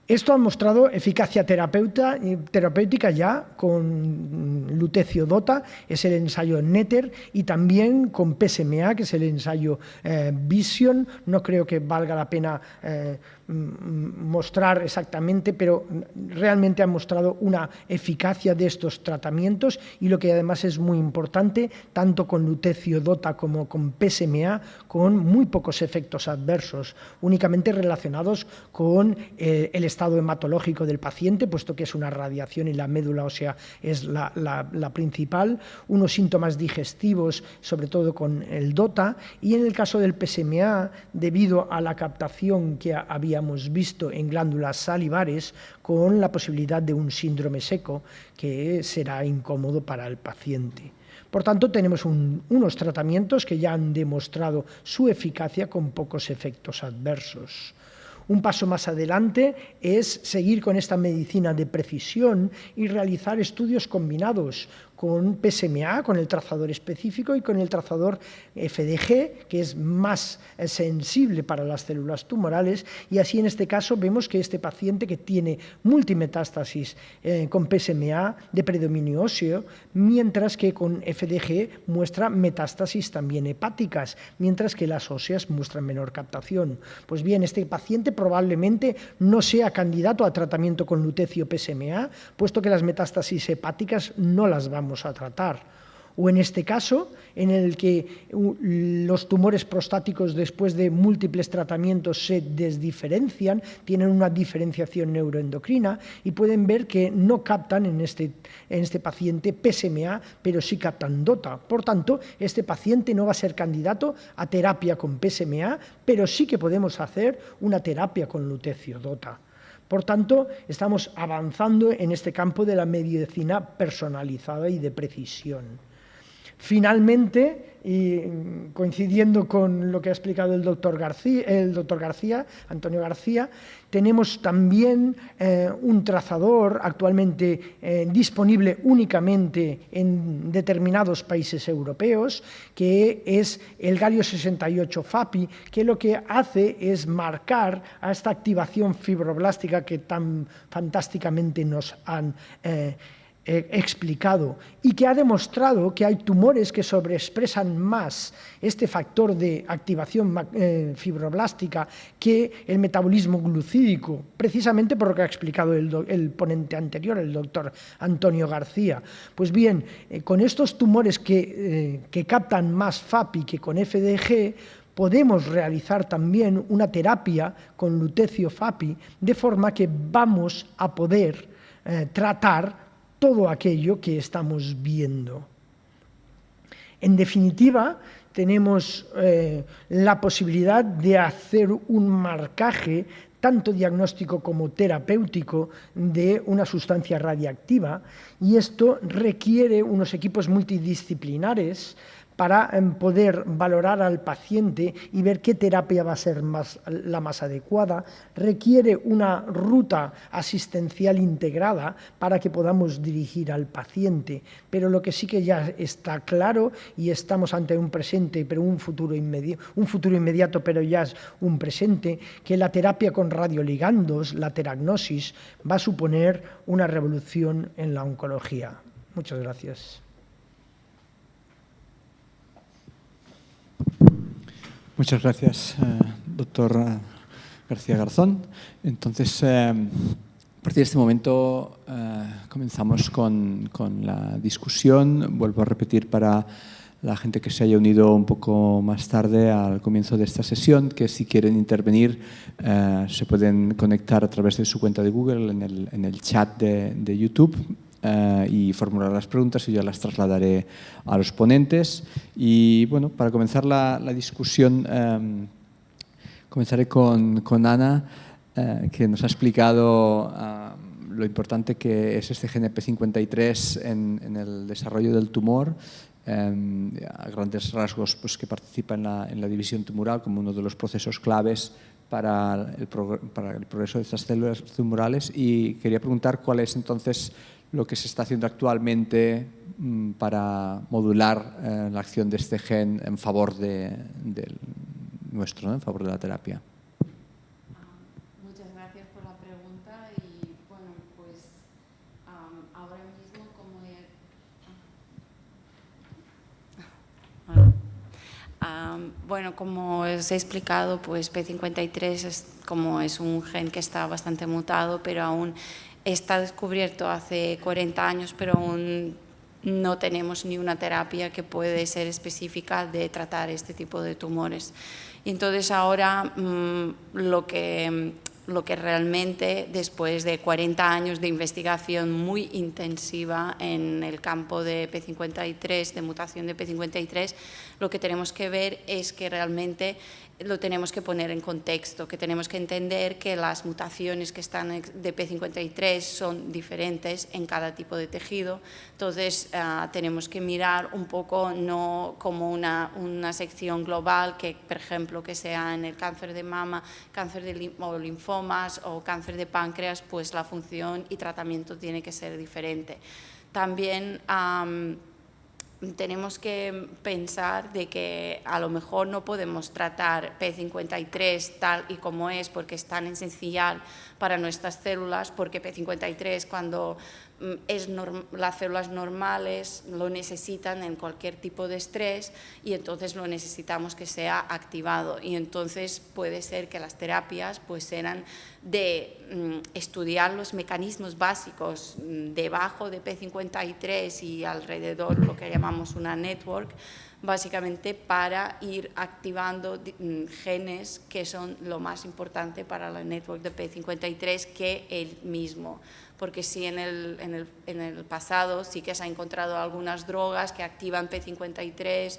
Esto ha mostrado eficacia terapéutica ya con lutecio DOTA, es el ensayo NETER, y también con PSMA, que es el ensayo eh, Vision. No creo que valga la pena eh, mostrar exactamente, pero realmente han mostrado una eficacia de estos tratamientos y lo que además es muy importante, tanto con lutecio DOTA como con PSMA, con muy pocos efectos adversos, únicamente relacionados con eh, el estado hematológico del paciente, puesto que es una radiación y la médula ósea es la, la principal, unos síntomas digestivos, sobre todo con el DOTA, y en el caso del PSMA, debido a la captación que había hemos visto en glándulas salivares con la posibilidad de un síndrome seco que será incómodo para el paciente. Por tanto, tenemos unos tratamientos que ya han demostrado su eficacia con pocos efectos adversos. Un paso más adelante es seguir con esta medicina de precisión y realizar estudios combinados con PSMA, con el trazador específico y con el trazador FDG, que es más sensible para las células tumorales, y así en este caso vemos que este paciente que tiene multimetástasis eh, con PSMA de predominio óseo, mientras que con FDG muestra metástasis también hepáticas, mientras que las óseas muestran menor captación. Pues bien, este paciente probablemente no sea candidato a tratamiento con lutecio PSMA, puesto que las metástasis hepáticas no las vamos a tratar. O en este caso, en el que los tumores prostáticos después de múltiples tratamientos se desdiferencian, tienen una diferenciación neuroendocrina y pueden ver que no captan en este, en este paciente PSMA, pero sí captan DOTA. Por tanto, este paciente no va a ser candidato a terapia con PSMA, pero sí que podemos hacer una terapia con lutecio DOTA. Por tanto, estamos avanzando en este campo de la medicina personalizada y de precisión. Finalmente, y coincidiendo con lo que ha explicado el doctor García, el doctor García Antonio García, tenemos también eh, un trazador actualmente eh, disponible únicamente en determinados países europeos, que es el Galio 68 FAPI, que lo que hace es marcar a esta activación fibroblástica que tan fantásticamente nos han eh, explicado y que ha demostrado que hay tumores que sobreexpresan más este factor de activación eh, fibroblástica que el metabolismo glucídico, precisamente por lo que ha explicado el, ponente anterior, el doctor Antonio García. Pues bien, eh, con estos tumores que, eh, que captan más FAPI que con FDG, podemos realizar también una terapia con lutecio FAPI, de forma que vamos a poder tratar todo aquello que estamos viendo. En definitiva, tenemos eh, la posibilidad de hacer un marcaje tanto diagnóstico como terapéutico de una sustancia radiactiva y esto requiere unos equipos multidisciplinares para em, poder valorar al paciente y ver qué terapia va a ser la más adecuada, requiere una ruta asistencial integrada para que podamos dirigir al paciente, pero lo que sí que ya está claro y estamos ante un presente, pero un futuro, inmediato, un futuro inmediato, pero ya es un presente, que la terapia con radioligandos, la teragnosis, va a suponer una revolución en la oncología. Muchas gracias. Muchas gracias, eh, doctor García Garzón. Entonces, a partir de este momento comenzamos con, con la discusión. Vuelvo a repetir para la gente que se haya unido un poco más tarde al comienzo de esta sesión, que si quieren intervenir eh, se pueden conectar a través de su cuenta de Google en el, en el chat de, de YouTube eh, y formular las preguntas y yo las trasladaré a los ponentes. Y bueno, para comenzar la, la discusión, eh, comenzaré con, con Ana, que nos ha explicado lo importante que es este GNP53 en, en el desarrollo del tumor a grandes rasgos pues, que participa en la, en la, división tumoral como uno de los procesos claves para el, para el, progreso de estas células tumorales y quería preguntar cuál es entonces lo que se está haciendo actualmente mm, para modular eh, la acción de este gen en favor de, nuestro, en favor de la terapia. Bueno, como os he explicado, pues P53 es, como es un gen que está bastante mutado, pero aún está descubierto hace 40 años, pero aún no tenemos ni una terapia que puede ser específica de tratar este tipo de tumores. Y entonces ahora mm, lo que lo que realmente después de 40 años de investigación muy intensiva en el campo de P53, de mutación de P53, lo que tenemos que ver es que realmente lo tenemos que poner en contexto, que tenemos que entender que las mutaciones que están de P53 son diferentes en cada tipo de tejido, entonces ah, tenemos que mirar un poco no como una, una, sección global, que por ejemplo que sea en el cáncer de mama, cáncer de o linfomas o cáncer de páncreas, pues la función y tratamiento tiene que ser diferente. También tenemos que pensar de que a lo mejor no podemos tratar P53 tal y como es porque es tan esencial para nuestras células, porque P53 cuando mm, es las células normales lo necesitan en cualquier tipo de estrés y entonces lo necesitamos que sea activado y entonces puede ser que las terapias pues sean de mm, estudiar los mecanismos básicos mm, debajo de P53 y alrededor lo que llamamos una network básicamente para ir activando mm, genes que son lo más importante para la network de P53 que el mismo. Porque sí, en el, en el, en el pasado sí que se han encontrado algunas drogas que activan P53,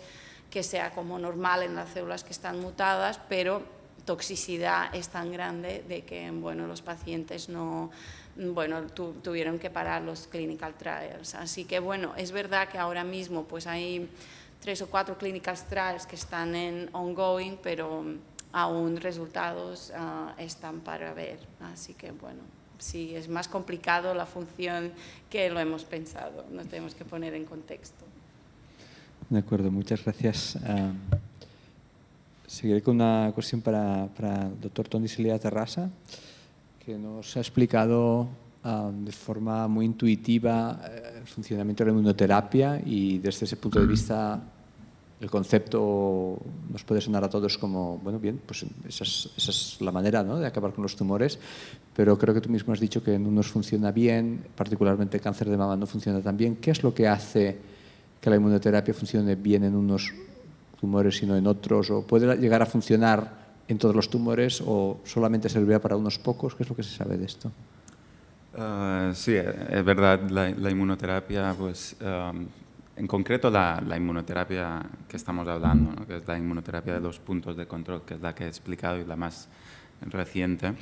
que sea como normal en las células que están mutadas, pero toxicidad es tan grande de que bueno, los pacientes no, bueno, tuvieron que parar los clinical trials. Así que bueno, es verdad que ahora mismo pues hay tres o cuatro clinical trials que están en ongoing, pero aún resultados uh, están para ver. Así que bueno, sí, es más complicado la función que lo hemos pensado. Nos tenemos que poner en contexto. De acuerdo, muchas gracias. Seguiré con una cuestión para, para el doctor Tony Celia Terrassa, que nos ha explicado de forma muy intuitiva eh, el funcionamiento de la inmunoterapia y desde ese punto de vista el concepto nos puede sonar a todos como, bueno, bien, pues esa es, la manera ¿no? de acabar con los tumores, pero creo que tú mismo has dicho que en unos funciona bien, particularmente el cáncer de mama no funciona tan bien. ¿Qué es lo que hace que la inmunoterapia funcione bien en unos tumores y no en otros? ¿O puede llegar a funcionar en todos los tumores o solamente servirá para unos pocos? ¿Qué es lo que se sabe de esto? Uh, sí, es verdad, la, la inmunoterapia, pues, en concreto la, la, inmunoterapia que estamos hablando, ¿no? que es la inmunoterapia de los puntos de control, que es la que he explicado y la más reciente,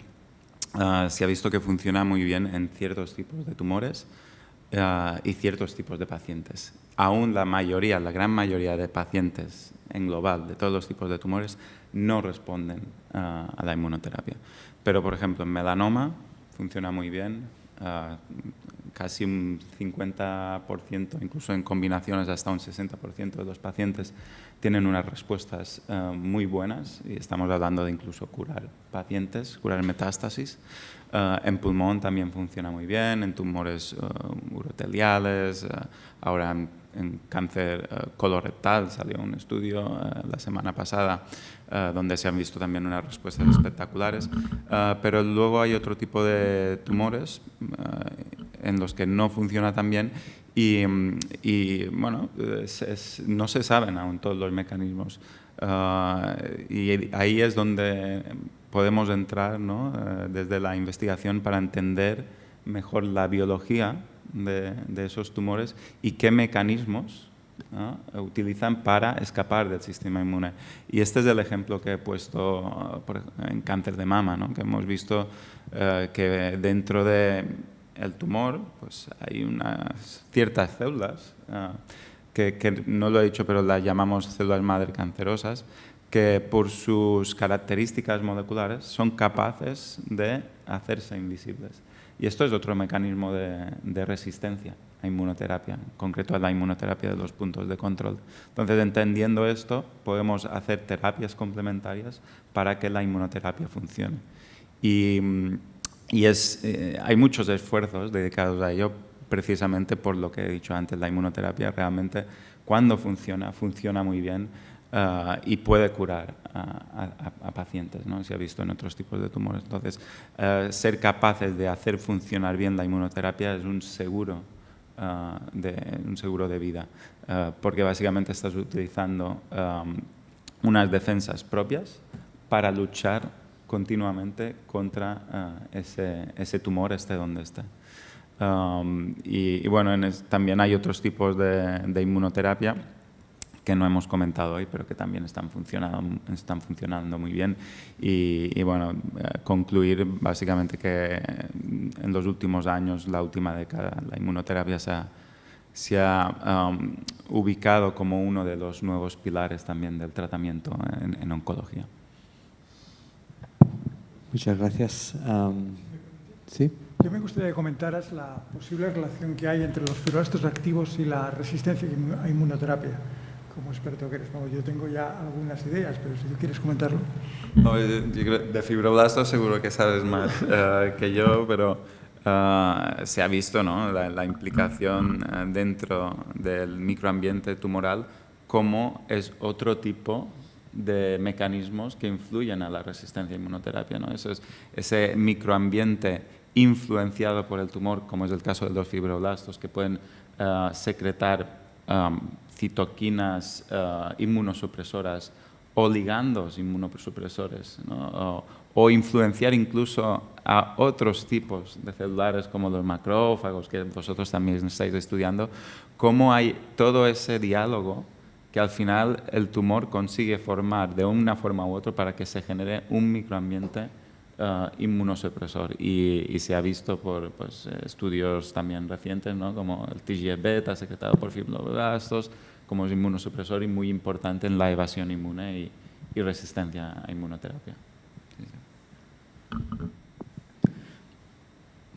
uh, se ha visto que funciona muy bien en ciertos tipos de tumores uh, y ciertos tipos de pacientes. Aún la mayoría, la gran mayoría de pacientes en global de todos los tipos de tumores no responden a la inmunoterapia. Pero, por ejemplo, en melanoma funciona muy bien, casi un 50%, incluso en combinaciones hasta un 60% de los pacientes tienen unas respuestas eh, muy buenas y estamos hablando de incluso curar pacientes, curar metástasis. Eh, en pulmón también funciona muy bien, en tumores uroteliales, ahora en, en cáncer colorectal salió un estudio la semana pasada donde se han visto también unas respuestas espectaculares, pero luego hay otro tipo de tumores en los que no funciona tan bien y, y bueno, no se saben aún todos los mecanismos. Y ahí es donde podemos entrar ¿no? Eh, desde la investigación para entender mejor la biología de, de esos tumores y qué mecanismos utilizan para escapar del sistema inmune. Y este es el ejemplo que he puesto en cáncer de mama, ¿no? que hemos visto eh, que dentro de el tumor, pues hay unas ciertas células, ah, que, no lo he dicho, pero las llamamos células madre cancerosas, que por sus características moleculares son capaces de hacerse invisibles. Y esto es otro mecanismo de, resistencia a inmunoterapia, en concreto a la inmunoterapia de los puntos de control. Entonces, entendiendo esto, podemos hacer terapias complementarias para que la inmunoterapia funcione. Y mm, eh, hay muchos esfuerzos dedicados a ello precisamente por lo que he dicho antes, la inmunoterapia realmente cuando funciona, funciona muy bien uh, y puede curar a, pacientes, ¿no? se ha visto en otros tipos de tumores. Entonces, uh, ser capaces de hacer funcionar bien la inmunoterapia es un seguro, de, un seguro de vida, porque básicamente estás utilizando unas defensas propias para luchar continuamente contra eh, ese, ese, tumor, esté donde esté. Y, bueno, también hay otros tipos de, de, inmunoterapia que no hemos comentado hoy, pero que también están funcionando, están funcionando muy bien. Y, bueno, eh, concluir básicamente que en los últimos años, la última década, la inmunoterapia se ha, se ha um, ubicado como uno de los nuevos pilares también del tratamiento en, en oncología. Muchas gracias. Um, ¿Sí? Yo me gustaría que comentaras la posible relación que hay entre los fibroblastos activos y la resistencia a inmunoterapia. Como experto que eres, yo tengo ya algunas ideas, pero si tú quieres comentarlo. No, de fibroblastos seguro que sabes más uh, <laughs> que yo, pero uh, se ha visto ¿no? la, la implicación uh, dentro del microambiente tumoral como es otro tipo de mecanismos que influyen a la resistencia a inmunoterapia. ¿no? Eso es, ese microambiente influenciado por el tumor, como es el caso de los fibroblastos, que pueden secretar um, citoquinas uh, inmunosupresoras o ligandos inmunosupresores, ¿no? o, o, influenciar incluso a otros tipos de celulares como los macrófagos, que vosotros también estáis estudiando, cómo hay todo ese diálogo que al final el tumor consigue formar de una forma u otra para que se genere un microambiente uh, inmunosupresor y, y, se ha visto por pues, estudios también recientes, ¿no? como el TGF-beta secretado por fibroblastos, como es inmunosupresor y muy importante en la evasión inmune y, resistencia a inmunoterapia.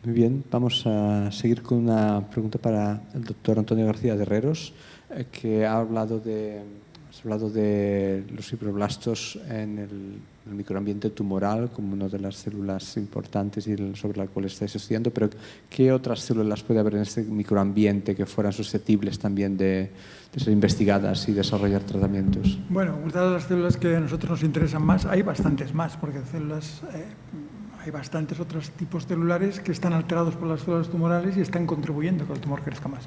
Muy bien, vamos a seguir con una pregunta para el doctor Antonio García de Herreros. Eh, que ha hablado de, has hablado de los fibroblastos en el, el, microambiente tumoral como una de las células importantes sobre la cual estáis estudiando, pero ¿qué otras células puede haber en este microambiente que fueran susceptibles también de, ser investigadas y desarrollar tratamientos? Bueno, dadas las células que a nosotros nos interesan más, hay bastantes más, porque células... Eh, hay bastantes otros tipos celulares que están alterados por las células tumorales y están contribuyendo a que el tumor crezca más.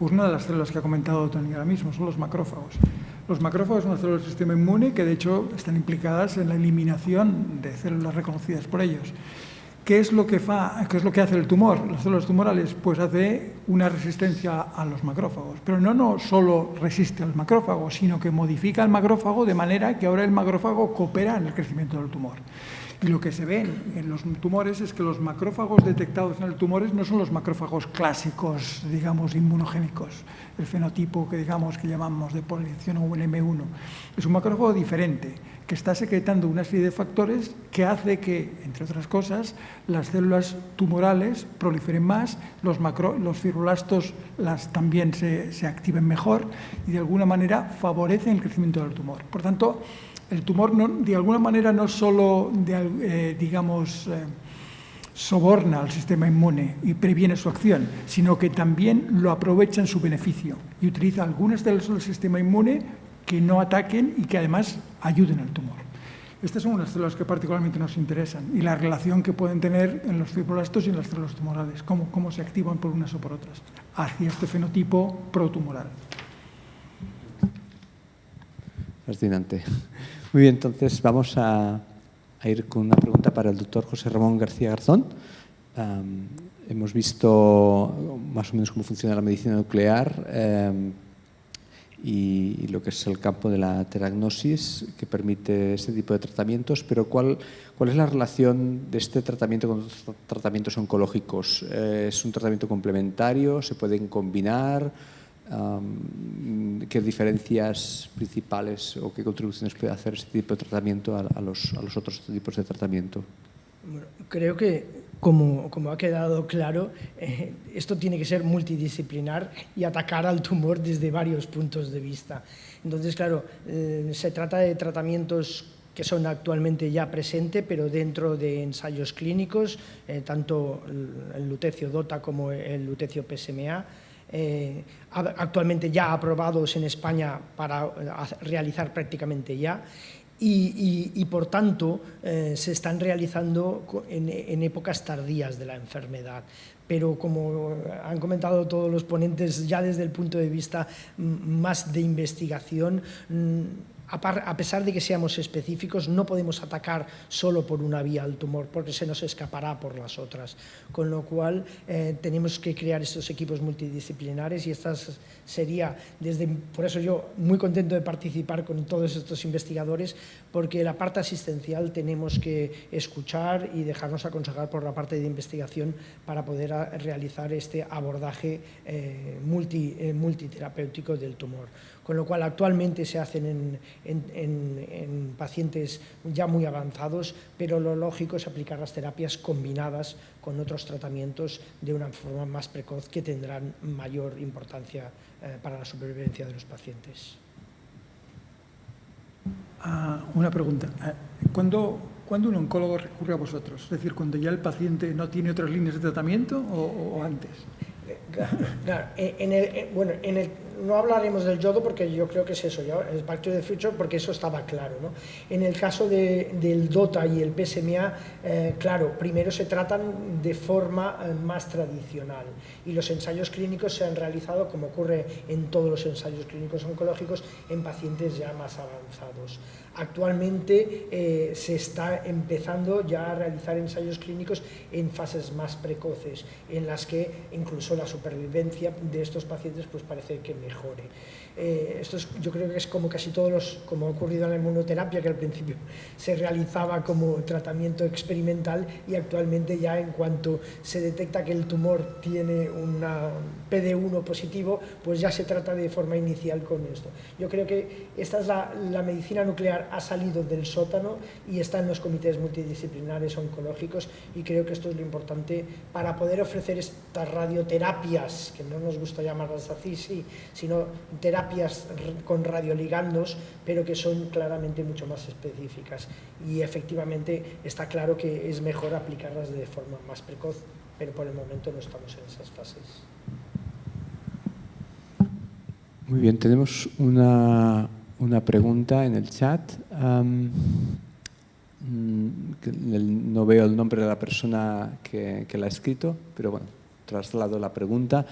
Una de las células que ha comentado Tony ahora mismo son los macrófagos. Los macrófagos son las células del sistema inmune que de hecho están implicadas en la eliminación de células reconocidas por ellos. ¿Qué es, lo que fa, ¿Qué es lo que hace el tumor? Las células tumorales pues hace una resistencia a los macrófagos, pero no, no solo resiste al macrófago, sino que modifica el macrófago de manera que ahora el macrófago coopera en el crecimiento del tumor. Y lo que se ve en los tumores es que los macrófagos detectados en el tumor no son los macrófagos clásicos, digamos, inmunogénicos, el fenotipo que digamos que llamamos de polinización o un M1. Es un macrófago diferente, que está secretando una serie de factores que hace que, entre otras cosas, las células tumorales proliferen más, los, macro, los fibrolastos las, también se, se activen mejor y de alguna manera favorecen el crecimiento del tumor. Por tanto, el tumor de alguna manera no solo, de, eh, digamos, eh, soborna al sistema inmune y previene su acción, sino que también lo aprovecha en su beneficio y utiliza algunas células del sistema inmune que no ataquen y que además ayuden al tumor. Estas son unas células que particularmente nos interesan y la relación que pueden tener en los fibroblastos y en las células tumorales, cómo, cómo se activan por unas o por otras, hacia este fenotipo protumoral. Fascinante. Muy bien, entonces vamos a, ir con una pregunta para el doctor José Ramón García Garzón. hemos visto más o menos cómo funciona la medicina nuclear em, y, lo que es el campo de la teragnosis que permite este tipo de tratamientos, pero ¿cuál, cuál es la relación de este tratamiento con otros tratamientos oncológicos? Eh, ¿Es un tratamiento complementario? ¿Se pueden combinar? Qué diferencias principales o qué contribuciones puede hacer este tipo de tratamiento a, los, a los, otros tipos de tratamiento? Bueno, creo que, como, como ha quedado claro, eh, esto tiene que ser multidisciplinar y atacar al tumor desde varios puntos de vista. Entonces, claro, eh, se trata de tratamientos que son actualmente ya presentes, pero dentro de ensayos clínicos, eh, tanto el lutecio DOTA como el lutecio PSMA, eh, actualmente ya aprobados en España para eh, realizar prácticamente ya, y, por tanto eh, se están realizando en, épocas tardías de la enfermedad. Pero como han comentado todos los ponentes, ya desde el punto de vista más de investigación, mm, a pesar de que seamos específicos, no podemos atacar solo por una vía al tumor, porque se nos escapará por las otras. Con lo cual, eh, tenemos que crear estos equipos multidisciplinares y estas sería, desde, por eso yo muy contento de participar con todos estos investigadores, porque la parte asistencial tenemos que escuchar y dejarnos aconsejar por la parte de investigación para poder realizar este abordaje eh, multi, eh, multiterapéutico del tumor con lo cual actualmente se hacen en, pacientes ya muy avanzados, pero lo lógico es aplicar las terapias combinadas con otros tratamientos de una forma más precoz que tendrán mayor importancia eh, para la supervivencia de los pacientes. Ah, una pregunta. Ah, ¿Cuándo, un oncólogo recurre a vosotros? Es decir, cuando ya el paciente no tiene otras líneas de tratamiento o, antes? Eh, claro, en el, bueno, en el no hablaremos del yodo porque yo creo que es eso, ya, el Back the Future, porque eso estaba claro. ¿no? En el caso de, del DOTA y el PSMA, eh, claro, primero se tratan de forma eh, más tradicional y los ensayos clínicos se han realizado, como ocurre en todos los ensayos clínicos oncológicos, en pacientes ya más avanzados. Actualmente eh, se está empezando ya a realizar ensayos clínicos en fases más precoces, en las que incluso la supervivencia de estos pacientes pues parece que mejore. Eh, esto yo creo que es como casi todos los, como ha ocurrido en la inmunoterapia, que al principio <laughs> se realizaba como tratamiento experimental y actualmente ya en cuanto se detecta que el tumor tiene una PD1 positivo, pues ya se trata de forma inicial con esto. Yo creo que esta es la, la medicina nuclear ha salido del sótano y está en los comités multidisciplinares oncológicos y creo que esto es lo importante para poder ofrecer estas radioterapias, que no nos gusta llamarlas así, sí, sino terapias terapias con radioligandos, pero que son claramente mucho más específicas. Y efectivamente está claro que es mejor aplicarlas de forma más precoz, pero por el momento no estamos en esas fases. Muy bien, tenemos una, una pregunta en el chat. Mm, no veo el nombre de la persona que, que la ha escrito, pero bueno, traslado la pregunta.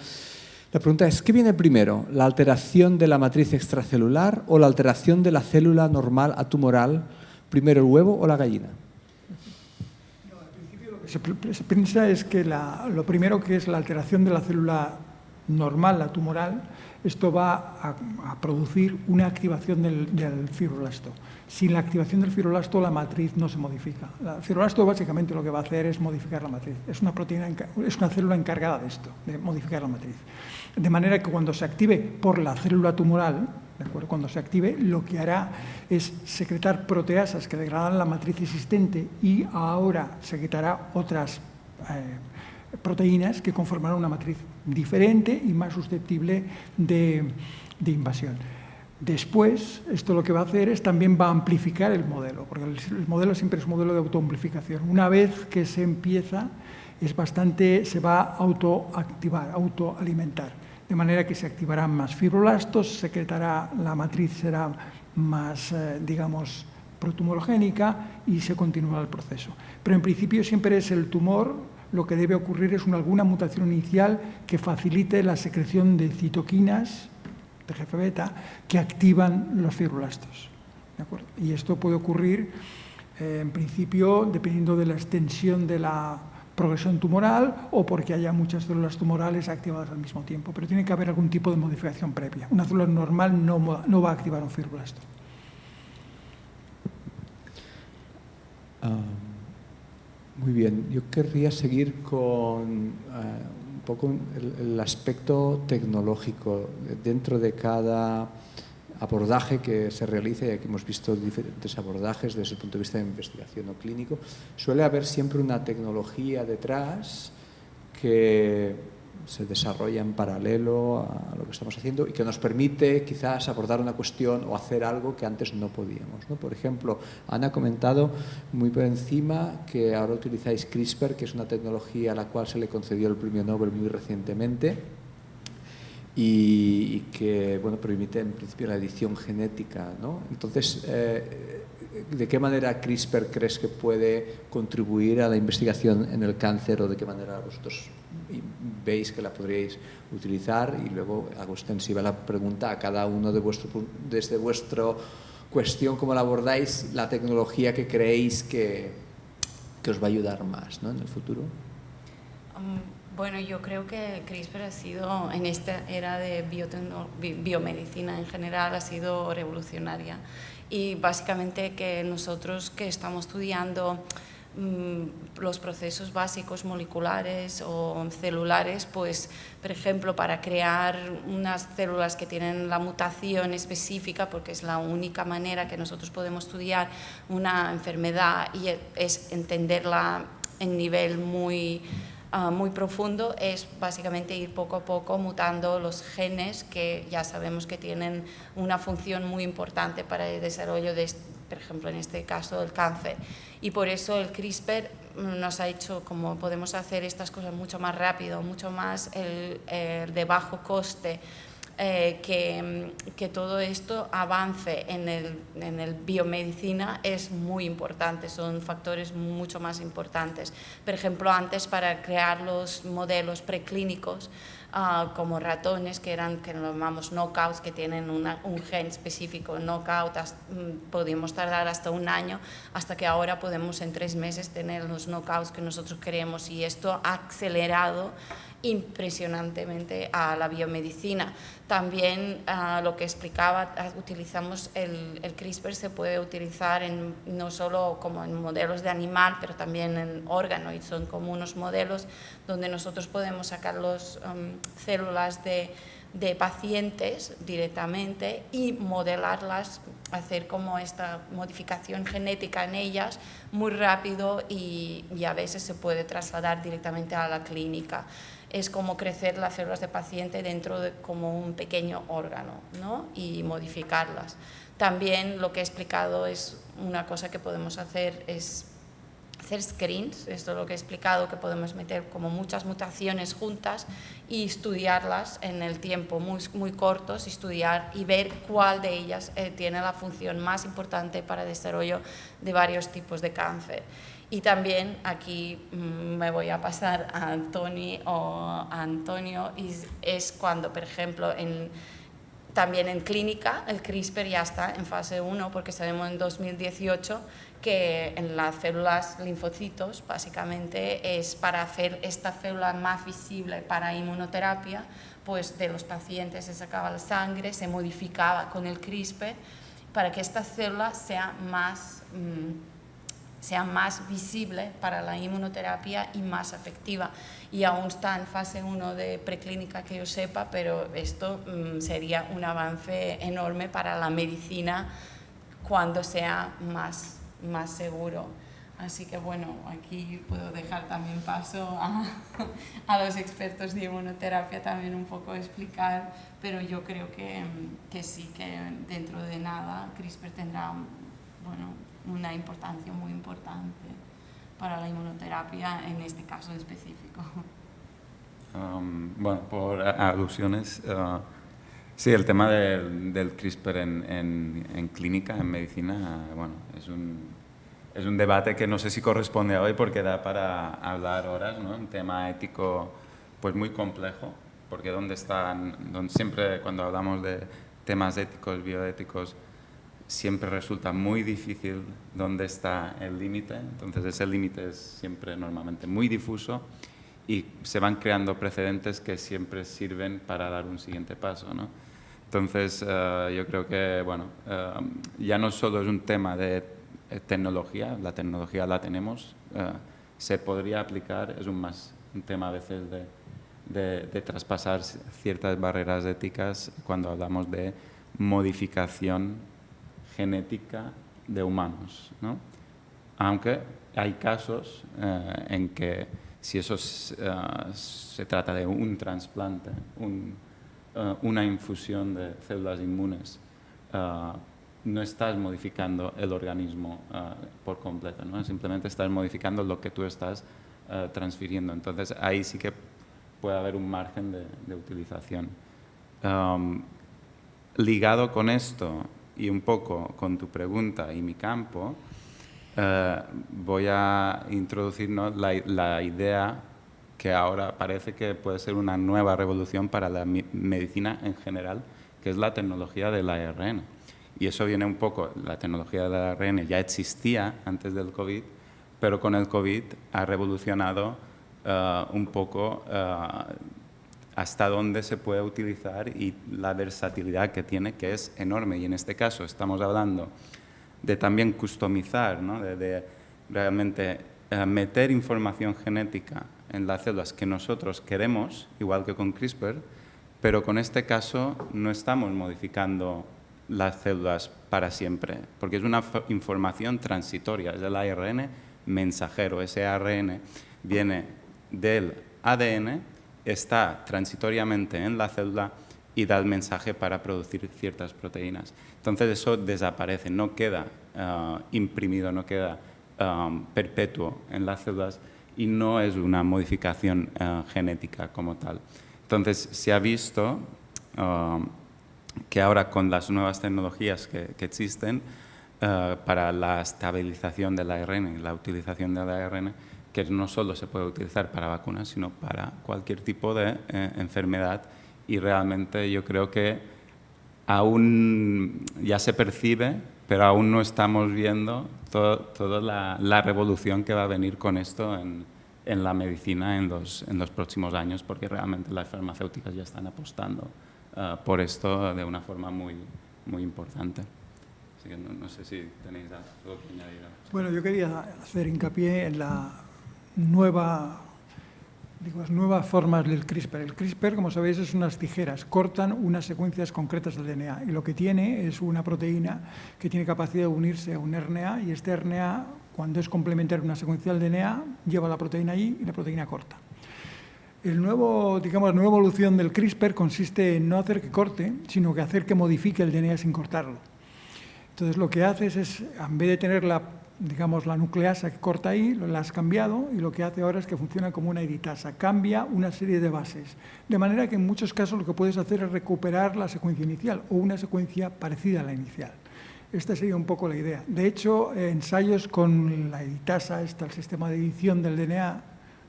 La pregunta es, ¿qué viene primero? ¿La alteración de la matriz extracelular o la alteración de la célula normal atumoral? ¿Primero el huevo o la gallina? Al principio lo que se, piensa es que lo primero que es la alteración de la célula normal, la tumoral, esto va a, producir una activación del, del. Sin la activación del fibroblasto, la matriz no se modifica. El fibroblasto básicamente lo que va a hacer es modificar la matriz. Es una, proteína, es una célula encargada de esto, de modificar la matriz. De manera que cuando se active por la célula tumoral, ¿de acuerdo? cuando se active, lo que hará es secretar proteasas que degradan la matriz existente y ahora secretará otras eh, proteínas que conformarán una matriz diferente y más susceptible de, invasión. Después, esto lo que va a hacer es también va a amplificar el modelo, porque el, modelo siempre es un modelo de autoamplificación. Una vez que se empieza, es bastante, se va a autoactivar, autoalimentar, de manera que se activarán más fibroblastos, secretará, la matriz será más, eh, digamos, protumorogénica y se continúa el proceso. Pero en principio siempre es el tumor lo que debe ocurrir es una, alguna mutación inicial que facilite la secreción de citoquinas, de beta, que activan los fibroblastos. Y esto puede ocurrir, eh, en principio, dependiendo de la extensión de la progresión tumoral o porque haya muchas células tumorales activadas al mismo tiempo. Pero tiene que haber algún tipo de modificación previa. Una célula normal no, no va a activar un fibroblasto. Ah, muy bien, yo querría seguir con eh, un poco el, aspecto tecnológico. Dentro de cada abordaje que se realiza, y aquí hemos visto diferentes abordajes desde el punto de vista de investigación o clínico, suele haber siempre una tecnología detrás que se desarrolla en paralelo a lo que estamos haciendo y que nos permite quizás abordar una cuestión o hacer algo que antes no podíamos. Por ejemplo, Ana ha comentado muy por encima que ahora utilizáis CRISPR, que es una tecnología a la cual se le concedió el premio Nobel muy recientemente y, que bueno, permite en principio la edición genética. ¿no? Entonces, eh, ¿de qué manera CRISPR crees que puede contribuir a la investigación en el cáncer o de qué manera vosotros veis que la podríais utilizar y luego hago extensiva la pregunta a cada uno de vuestro, desde vuestra cuestión, cómo la abordáis, la tecnología que creéis que, que os va a ayudar más ¿no? en el futuro. Um, bueno, yo creo que CRISPR ha sido, en esta era de biomedicina en general, ha sido revolucionaria. Y básicamente que nosotros que estamos estudiando Mm, los procesos básicos moleculares o celulares, pues, por ejemplo, para crear unas células que tienen la mutación específica, porque es la única manera que nosotros podemos estudiar una enfermedad y es entenderla en nivel muy, ah, muy profundo, es básicamente ir poco a poco mutando los genes que ya sabemos que tienen una función muy importante para el desarrollo de, por ejemplo, en este caso, del cáncer. Y por eso el CRISPR nos ha hecho como podemos hacer estas cosas mucho más rápido, mucho más el, de bajo coste, eh, que, que, todo esto avance en el, en el, biomedicina es muy importante, son factores mucho más importantes. Por ejemplo, antes para crear los modelos preclínicos, Ah, como ratones que eran, que llamamos knockouts, que tienen un gen específico, knockout, mm, podíamos tardar hasta un año, hasta que ahora podemos en tres meses tener los knockouts que nosotros queremos y esto ha acelerado impresionantemente a la biomedicina. También ah, lo que explicaba, ah, utilizamos el, CRISPR, se puede utilizar en, no solo como en modelos de animal, pero también en órganos, y son como unos modelos donde nosotros podemos sacar las um, células de, de pacientes directamente y modelarlas, hacer como esta modificación genética en ellas muy rápido y a veces se puede trasladar directamente a la clínica es como crecer las células de paciente dentro de como un pequeño órgano ¿no? y modificarlas. También lo que he explicado es una cosa que podemos hacer es hacer screens, esto es lo que he explicado, que podemos meter como muchas mutaciones juntas y estudiarlas en el tiempo muy, muy cortos, estudiar y ver cuál de ellas eh, tiene la función más importante para el desarrollo de varios tipos de cáncer. Y también aquí mm, me voy a pasar a Antonio o a Antonio, y es cuando, por ejemplo, en, también en clínica el CRISPR ya está en fase 1 porque sabemos en 2018 que en las células linfocitos básicamente es para hacer esta célula más visible para inmunoterapia, pues de los pacientes se sacaba la sangre, se modificaba con el CRISPR para que esta célula sea más, mm, sea más visible para la inmunoterapia y más efectiva. Y aún está en fase 1 de preclínica que yo sepa, pero esto mm, sería un avance enorme para la medicina cuando sea más más seguro. Así que bueno, aquí puedo dejar también paso a, <laughs> a, los expertos de inmunoterapia también un poco explicar, pero yo creo que, que sí, que dentro de nada CRISPR tendrá bueno, una importancia muy importante para la inmunoterapia en este caso específico. Um, bueno, por alusiones, uh, sí, el tema del, del CRISPR en, en, en, clínica, en medicina, bueno, es un, es un debate que no sé si corresponde a hoy porque da para hablar horas, ¿no? Un tema ético pues muy complejo, porque donde están, donde siempre cuando hablamos de temas éticos, bioéticos, siempre resulta muy difícil dónde está el límite, entonces ese límite es siempre normalmente muy difuso y se van creando precedentes que siempre sirven para dar un siguiente paso, ¿no? Entonces, uh, yo creo que, bueno, uh, ya no solo es un tema de eh, tecnología, la tecnología la tenemos, eh, se podría aplicar, es un, más, un tema a veces de, de, traspasar ciertas barreras éticas cuando hablamos de modificación genética de humanos. ¿no? Aunque hay casos eh, en que si eso se trata de un trasplante, un, una infusión de células inmunes no estás modificando el organismo por completo, ¿no? simplemente estás modificando lo que tú estás transfiriendo. Entonces ahí sí que puede haber un margen de, utilización. ligado con esto y un poco con tu pregunta y mi campo, ah, voy a introducir la, la, idea que ahora parece que puede ser una nueva revolución para la medicina en general, que es la tecnología del ARN. Y eso viene un poco, la tecnología del ARN ya existía antes del COVID, pero con el COVID ha revolucionado eh, un poco eh, hasta dónde se puede utilizar y la versatilidad que tiene, que es enorme. Y en este caso estamos hablando de también customizar, ¿no? de, realmente eh, meter información genética en las células que nosotros queremos, igual que con CRISPR, pero con este caso no estamos modificando las células para siempre, porque es una información transitoria, es el ARN mensajero. Ese ARN viene del ADN, está transitoriamente en la célula y da el mensaje para producir ciertas proteínas. Entonces eso desaparece, no queda ah, imprimido, no queda ah, perpetuo en las células y no es una modificación ah, genética como tal. Entonces se ha visto que ahora con las nuevas tecnologías que, existen eh, para la estabilización del ARN y la utilización del ARN, que no solo se puede utilizar para vacunas, sino para cualquier tipo de eh, enfermedad y realmente yo creo que aún ya se percibe, pero aún no estamos viendo toda la, revolución que va a venir con esto en, en la medicina en los, en los próximos años, porque realmente las farmacéuticas ya están apostando uh, por esto de una forma muy, muy importante. Así que no, no, sé si tenéis algo que añadir. Bueno, yo quería hacer hincapié en la nueva, nuevas formas del CRISPR. El CRISPR, como sabéis, es unas tijeras, cortan unas secuencias concretas del DNA y lo que tiene es una proteína que tiene capacidad de unirse a un RNA y este RNA, cuando es complementario a una secuencia del DNA, lleva la proteína ahí y la proteína corta. El nuevo, digamos, la nueva evolución del CRISPR consiste en no hacer que corte, sino que hacer que modifique el DNA sin cortarlo. Entonces lo que haces es, en vez de tener la, digamos, la nucleasa que corta ahí, la has cambiado y lo que hace ahora es que funciona como una editasa, cambia una serie de bases. De manera que en muchos casos lo que puedes hacer es recuperar la secuencia inicial o una secuencia parecida a la inicial. Esta sería un poco la idea. De hecho, ensayos con la editasa, el sistema de edición del DNA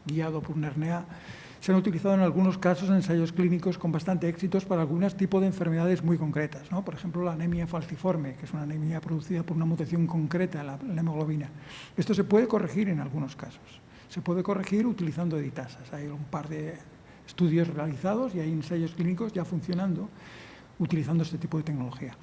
guiado por un RNA, se han utilizado en algunos casos en ensayos clínicos con bastante éxitos para algunos tipos de enfermedades muy concretas, ¿no? por ejemplo la anemia falciforme, que es una anemia producida por una mutación concreta la, en la hemoglobina. Esto se puede corregir en algunos casos, se puede corregir utilizando editasas. Hay un par de estudios realizados y hay ensayos clínicos ya funcionando utilizando este tipo de tecnología.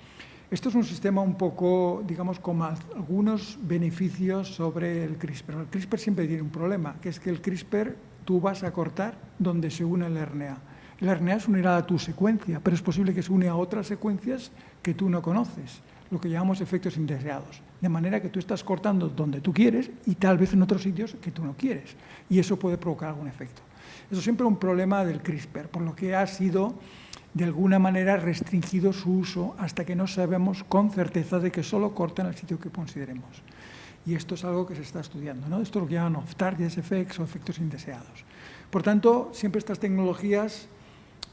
Esto es un sistema un poco, digamos, con algunos beneficios sobre el CRISPR. El CRISPR siempre tiene un problema, que es que el CRISPR tú vas a cortar donde se une el RNA. El RNA se unirá a tu secuencia, pero es posible que se une a otras secuencias que tú no conoces, lo que llamamos efectos indeseados. De manera que tú estás cortando donde tú quieres y tal vez en otros sitios que tú no quieres. Y eso puede provocar algún efecto. Eso siempre es un problema del CRISPR, por lo que ha sido de alguna manera restringido su uso hasta que no sabemos con certeza de que solo cortan el sitio que consideremos. Y esto es algo que se está estudiando. ¿no? Esto es lo que llaman off-target effects o efectos indeseados. Por tanto, siempre estas tecnologías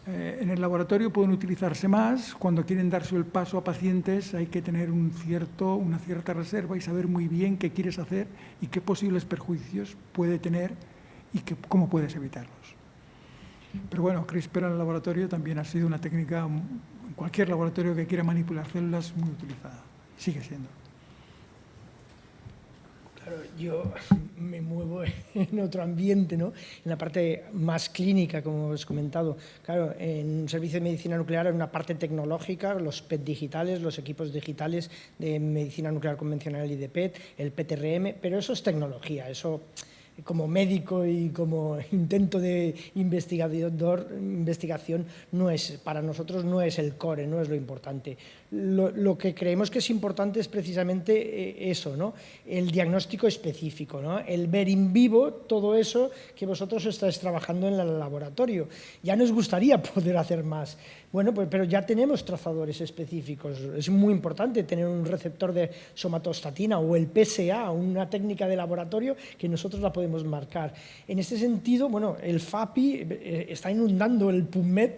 eh, en el laboratorio pueden utilizarse más. Cuando quieren darse el paso a pacientes hay que tener una cierta reserva y saber muy bien qué quieres hacer y qué posibles perjuicios puede tener y cómo puedes evitarlos. Pero bueno, CRISPR en el laboratorio también ha sido una técnica, en cualquier laboratorio que quiera manipular células, muy utilizada. Sigue siendo. Claro, yo <laughs> me muevo en otro ambiente, ¿no? En la parte más clínica, como os he comentado. Claro, en un servicio de medicina nuclear hay una parte tecnológica, los PET digitales, los equipos digitales de medicina nuclear convencional y de PET, el PTRM, pero eso es tecnología, eso como médico y como intento de investigador, investigación no es, para nosotros no es el core, no es lo importante. Lo, lo que creemos que es importante es precisamente eh, eso, ¿no? el diagnóstico específico, ¿no? el ver en vivo todo eso que vosotros estáis trabajando en el laboratorio. Ya nos gustaría <laughs> poder hacer más, bueno, pues, pero ya tenemos trazadores específicos. Es muy importante tener un receptor de somatostatina o el PSA, una técnica de laboratorio que nosotros la podemos marcar. En este sentido, bueno, el FAPI eh, está inundando el PubMed,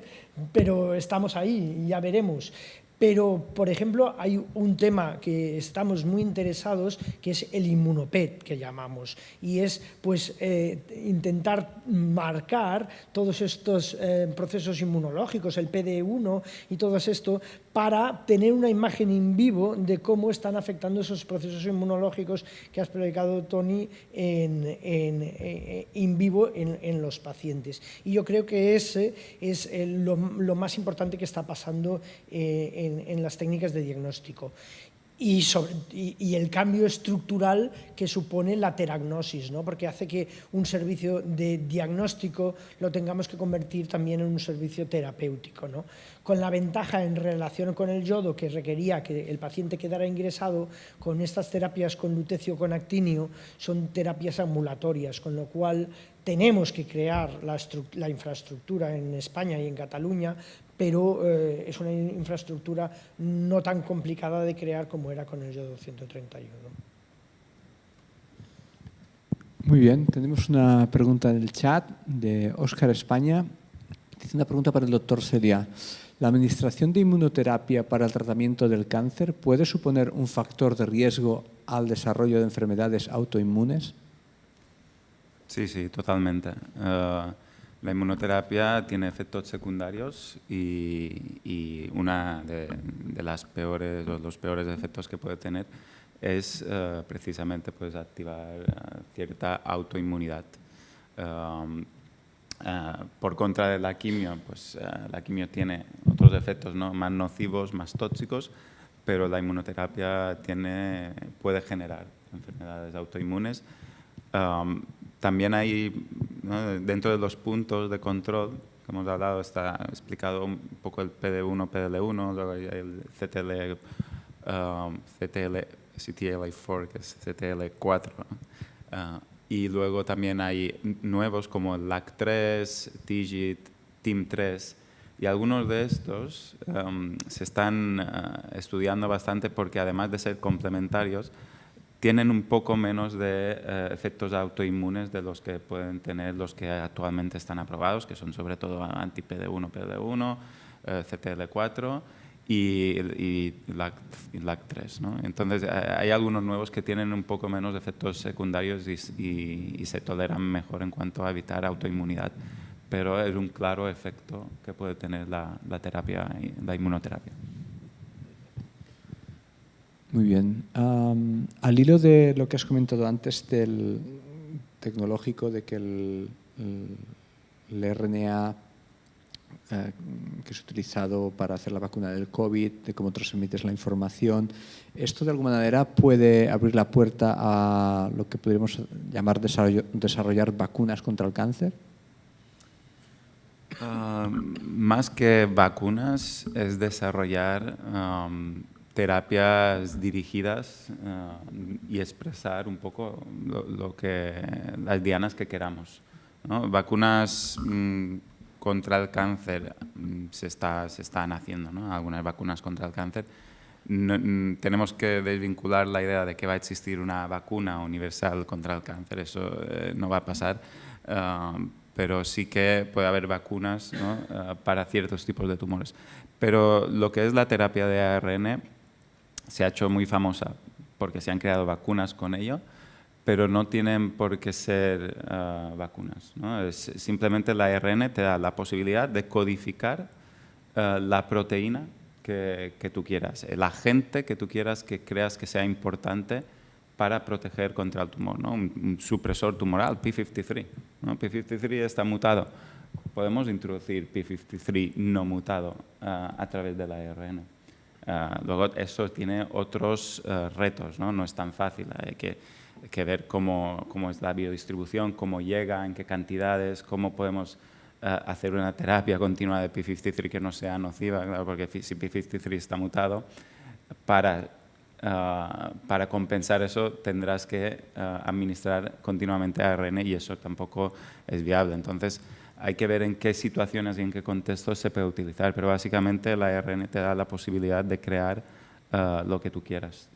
pero estamos ahí ya veremos. Pero, por ejemplo, hay un tema que estamos muy interesados, que es el inmunopet, que llamamos, y es pues, eh, intentar marcar todos estos eh, procesos inmunológicos, el PD1 y todo esto, para tener una imagen en vivo de cómo están afectando esos procesos inmunológicos que has predicado, Tony, en, en, eh, vivo en, los pacientes. Y yo creo que ese es lo, más importante que está pasando eh, en, las técnicas de diagnóstico. Y, el cambio estructural que supone la teragnosis, ¿no? porque hace que un servicio de diagnóstico lo tengamos que convertir también en un servicio terapéutico. ¿no? con la ventaja en relación con el yodo que requería que el paciente quedara ingresado, con estas terapias con lutecio con actinio son terapias ambulatorias, con lo cual tenemos que crear la, infraestructura en España y en Cataluña, pero eh, es una infraestructura no tan complicada de crear como era con el yodo 131. Muy bien, tenemos una pregunta en el chat de Óscar España. Dice una pregunta para el doctor Celia. ¿La administración de inmunoterapia para el tratamiento del cáncer puede suponer un factor de riesgo al desarrollo de enfermedades autoinmunes? Sí, sí, totalmente. Eh, la inmunoterapia tiene efectos secundarios y, y una de, las peores, los peores efectos que puede tener es eh, precisamente pues, activar eh, cierta autoinmunidad. Eh, por contra de la quimio, pues la quimio tiene otros efectos ¿no? más nocivos, más tóxicos, pero la inmunoterapia tiene, puede generar enfermedades autoinmunes. Um, también hay, dentro de los puntos de control que hemos hablado, está explicado un poco el PD1, PDL1, luego el CTL, um, CTL, CTLA4, que es CTL4 y luego también hay nuevos como LAC3, TIGIT, TIM3 y algunos de estos em, se están eh, estudiando bastante porque además de ser complementarios tienen un poco menos de eh, efectos autoinmunes de los que pueden tener los que actualmente están aprobados, que son sobre todo anti-PD1, PD1, eh, CTL4 y, y LAC3. ¿no? Entonces, eh, hay algunos nuevos que tienen un poco menos de efectos secundarios y, y, se toleran mejor en cuanto a evitar autoinmunidad. pero es un claro efecto que puede tener la, la terapia, la inmunoterapia. Muy bien. Al hilo de lo que has comentado antes del tecnológico, de que el, el- el RNA eh, que es utilizado para hacer la vacuna del COVID, de cómo transmites la información, ¿esto de alguna manera puede abrir la puerta a lo que podríamos llamar desarrollar vacunas contra el cáncer? Más que vacunas, es desarrollar terapias dirigidas ah, y expresar un poco lo, que, las dianas que queramos. Vacunas mm, contra el cáncer mm, se, está, se están haciendo, ¿no? algunas vacunas contra el cáncer. Mm, tenemos que desvincular la idea de que va a existir una vacuna universal contra el cáncer, eso eh, no va a pasar, ah, pero sí que puede haber vacunas para ciertos tipos de tumores. Pero lo que es la terapia de ARN se ha hecho muy famosa porque se han creado vacunas con ello, pero no tienen por qué ser ah, vacunas. simplemente la ARN te da la posibilidad de codificar ah, la proteína que, tú quieras, el agente que tú quieras que creas que sea importante para proteger contra el tumor, ¿no? un, supresor tumoral, P53. ¿no? P53 está mutado. Podemos introducir P53 no mutado ah, a través de la ARN. Ah, luego, eso tiene otros eh, retos, ¿no? no es tan fácil. Hay que, que ver cómo, cómo es la biodistribución, cómo llega, en qué cantidades, cómo podemos eh, hacer una terapia continua de P53 que no sea nociva, claro, porque si P53 está mutado, para, ah, para compensar eso tendrás que ah, administrar continuamente ARN y eso tampoco es viable. Entonces, hay que ver en qué situaciones y en qué contextos se puede utilizar, pero básicamente la ARN te da la posibilidad de crear ah, lo que tú quieras.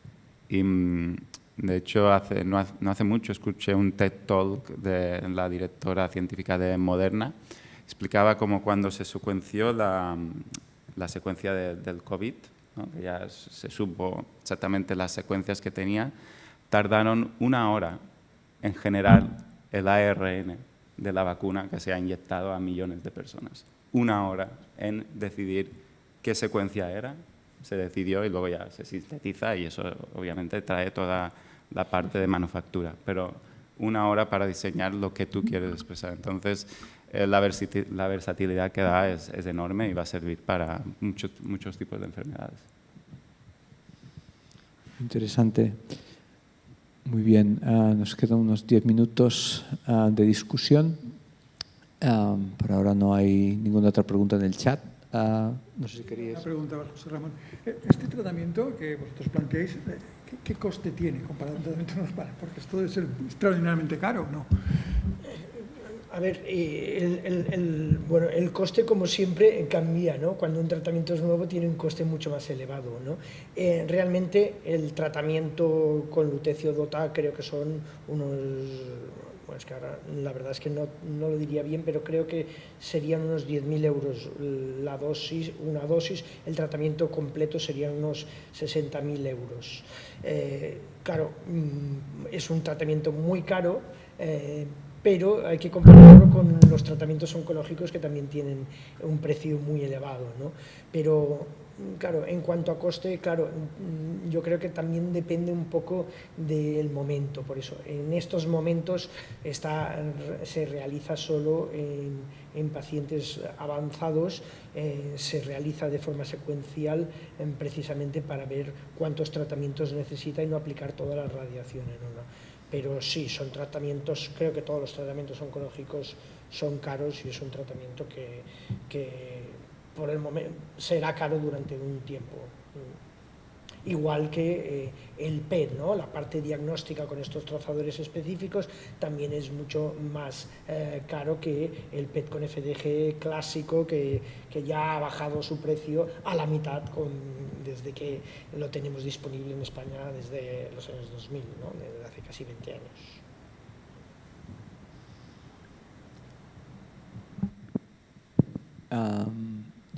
Y, mm, de hecho, hace, no, hace, no hace mucho escuché un TED Talk de la directora científica de Moderna. Explicaba cómo cuando se secuenció la, la secuencia de- del COVID, ¿no? que ya se supo exactamente las secuencias que tenía, tardaron una hora en generar el ARN de la vacuna que se ha inyectado a millones de personas. Una hora en decidir qué secuencia era, se decidió y luego ya se sintetiza y eso obviamente trae toda la parte de manufactura, pero una hora para diseñar lo que tú quieres expresar. Entonces, eh, la, la versatilidad que da es, es enorme y va a servir para muchos, muchos tipos de enfermedades. Interesante. Muy bien, ah, nos quedan unos 10 minutos ah, de discusión. Ah, por ahora no hay ninguna otra pregunta en el chat. No sé si Una querías. pregunta, José Ramón. Eh, Este tratamiento que vosotros planteáis, eh, ¿qué, coste tiene comparado a un tratamiento <laughs> normal? Porque esto debe ser extraordinariamente caro, ¿no? A ver, eh, el, bueno, el coste, como siempre, cambia, ¿no? Cuando un tratamiento es nuevo tiene un coste mucho más elevado, ¿no? Eh, realmente, el tratamiento con lutecio dota creo que son unos... Bueno, es que ahora la verdad es que no, no lo diría bien, pero creo que serían unos 10.000 euros la dosis, una dosis, el tratamiento completo serían unos 60.000 euros. Eh, claro, mm, es un tratamiento muy caro, eh, pero hay que compararlo con los tratamientos oncológicos que también tienen un precio muy elevado. ¿no? Pero, mm, claro, en cuanto a coste, claro, mm, yo creo que también depende un poco del momento. Por eso, en estos momentos está, se realiza solo en, en pacientes avanzados, eh, se realiza de forma secuencial eh, precisamente para ver cuántos tratamientos necesita y no aplicar todas las radiaciones. ¿no? ¿no? Pero sí, son tratamientos, creo que todos los tratamientos oncológicos son caros y es un tratamiento que, que por el momento será caro durante un tiempo. Igual que eh, el PET, ¿no? la parte diagnóstica con estos trazadores específicos también es mucho más eh, caro que el PET con FDG clásico que, que ya ha bajado su precio a la mitad con, desde que lo tenemos disponible en España desde los años 2000, ¿no? desde hace casi 20 años.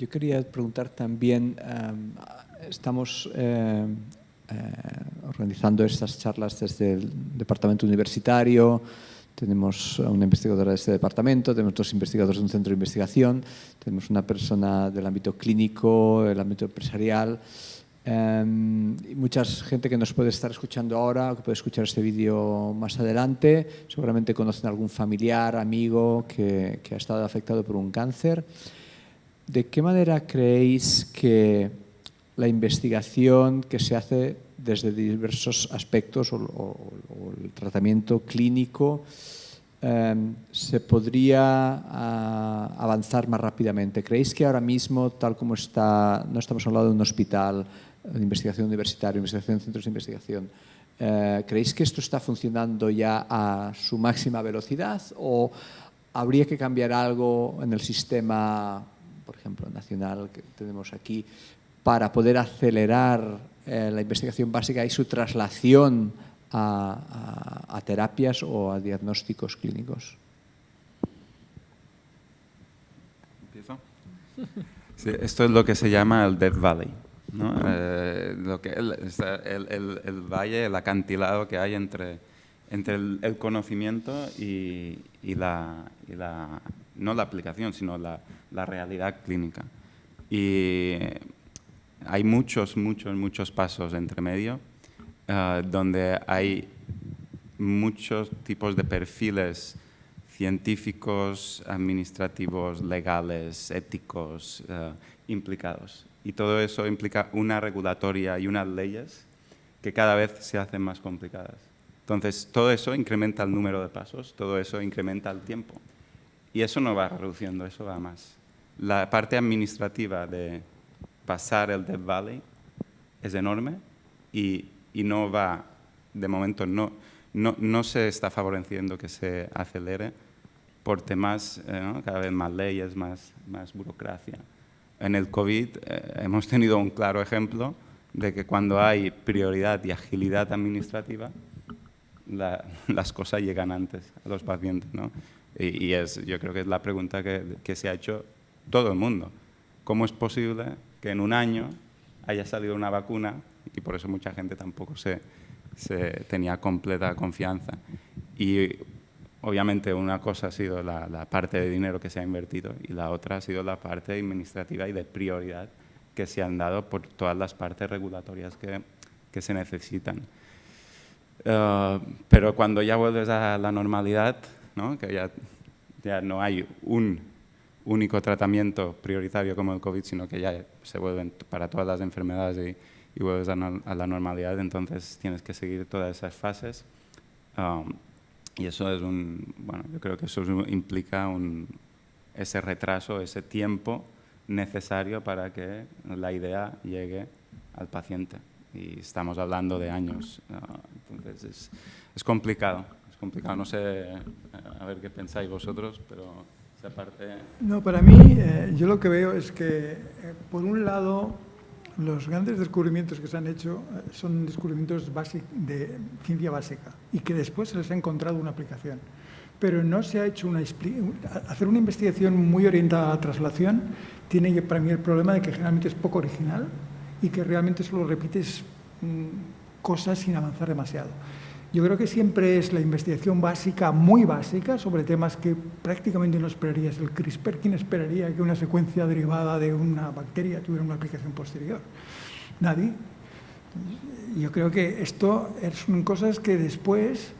Yo quería preguntar también, am, estamos eh, eh, organizando estas charlas desde el departamento universitario, tenemos a una investigadora de este departamento, tenemos dos investigadores de un centro de investigación, tenemos una persona del ámbito clínico, el ámbito empresarial, Um, y mucha gente que nos puede estar escuchando ahora que puede escuchar este vídeo más adelante, seguramente conocen a algún familiar, amigo que, que, ha estado afectado por un cáncer. ¿De qué manera creéis que la investigación que se hace desde diversos aspectos o, el tratamiento clínico um, se podría uh, avanzar más rápidamente? ¿Creéis que ahora mismo, tal como está, no estamos hablando de un hospital, de investigación universitaria, investigación en centros de investigación. Eh, ¿Creéis que esto está funcionando ya a su máxima velocidad o habría que cambiar algo en el sistema, por ejemplo, nacional que tenemos aquí, para poder acelerar eh, la investigación básica y su traslación a, a, a terapias o a diagnósticos clínicos? ¿Empiezo? Sí, esto es lo que se llama el Death Valley. ¿no? Eh, lo que, el, el, el, valle, el acantilado que hay entre, entre el, conocimiento y, y, la, y, la, no la aplicación, sino la, la, realidad clínica. Y hay muchos, muchos, muchos pasos entre medio uh, donde hay muchos tipos de perfiles científicos, administrativos, legales, éticos uh, implicados y todo eso implica una regulatoria y unas leyes que cada vez se hacen más complicadas. Entonces, todo eso incrementa el número de pasos, todo eso incrementa el tiempo. Y eso no va reduciendo, eso va más. La parte administrativa de pasar el Death Valley es enorme y, y no va, de momento, no, no, no, se está favoreciendo que se acelere por temas, eh, cada vez más leyes, más, más burocracia en el COVID eh, hemos tenido un claro ejemplo de que cuando hay prioridad y agilidad administrativa, la, <laughs> las cosas llegan antes a los pacientes. ¿no? Y, y, es, yo creo que es la pregunta que, que, se ha hecho todo el mundo. ¿Cómo es posible que en un año haya salido una vacuna y por eso mucha gente tampoco se, se tenía completa confianza? Y Obviamente una cosa ha sido la, la, parte de dinero que se ha invertido y la otra ha sido la parte administrativa y de prioridad que se han dado por todas las partes regulatorias que, que se necesitan. Uh, pero cuando ya vuelves a la normalidad, ¿no? que ya, ya no hay un único tratamiento prioritario como el COVID, sino que ya se vuelven para todas las enfermedades y, y vuelves a, la normalidad, entonces tienes que seguir todas esas fases. Um, y eso es un, bueno, yo creo que eso implica un, ese retraso, ese tiempo necesario para que la idea llegue al paciente. Y estamos hablando de años, entonces es, es, complicado, es complicado. No sé, a ver qué pensáis vosotros, pero No, para mí, eh, yo lo que veo es que, eh, por un lado, los grandes descubrimientos que se han hecho eh, son descubrimientos de ciencia básica y que después se les ha encontrado una aplicación. Pero no se ha hecho una... Hacer una investigación muy orientada a la traslación tiene para mí el problema de que generalmente es poco original y que realmente solo repites mm, cosas sin avanzar demasiado. Yo creo que siempre es la investigación básica, muy básica, sobre temas que prácticamente no esperarías. El CRISPR, ¿quién esperaría que una secuencia derivada de una bacteria tuviera una aplicación posterior? Nadie. Yo creo que esto son cosas que después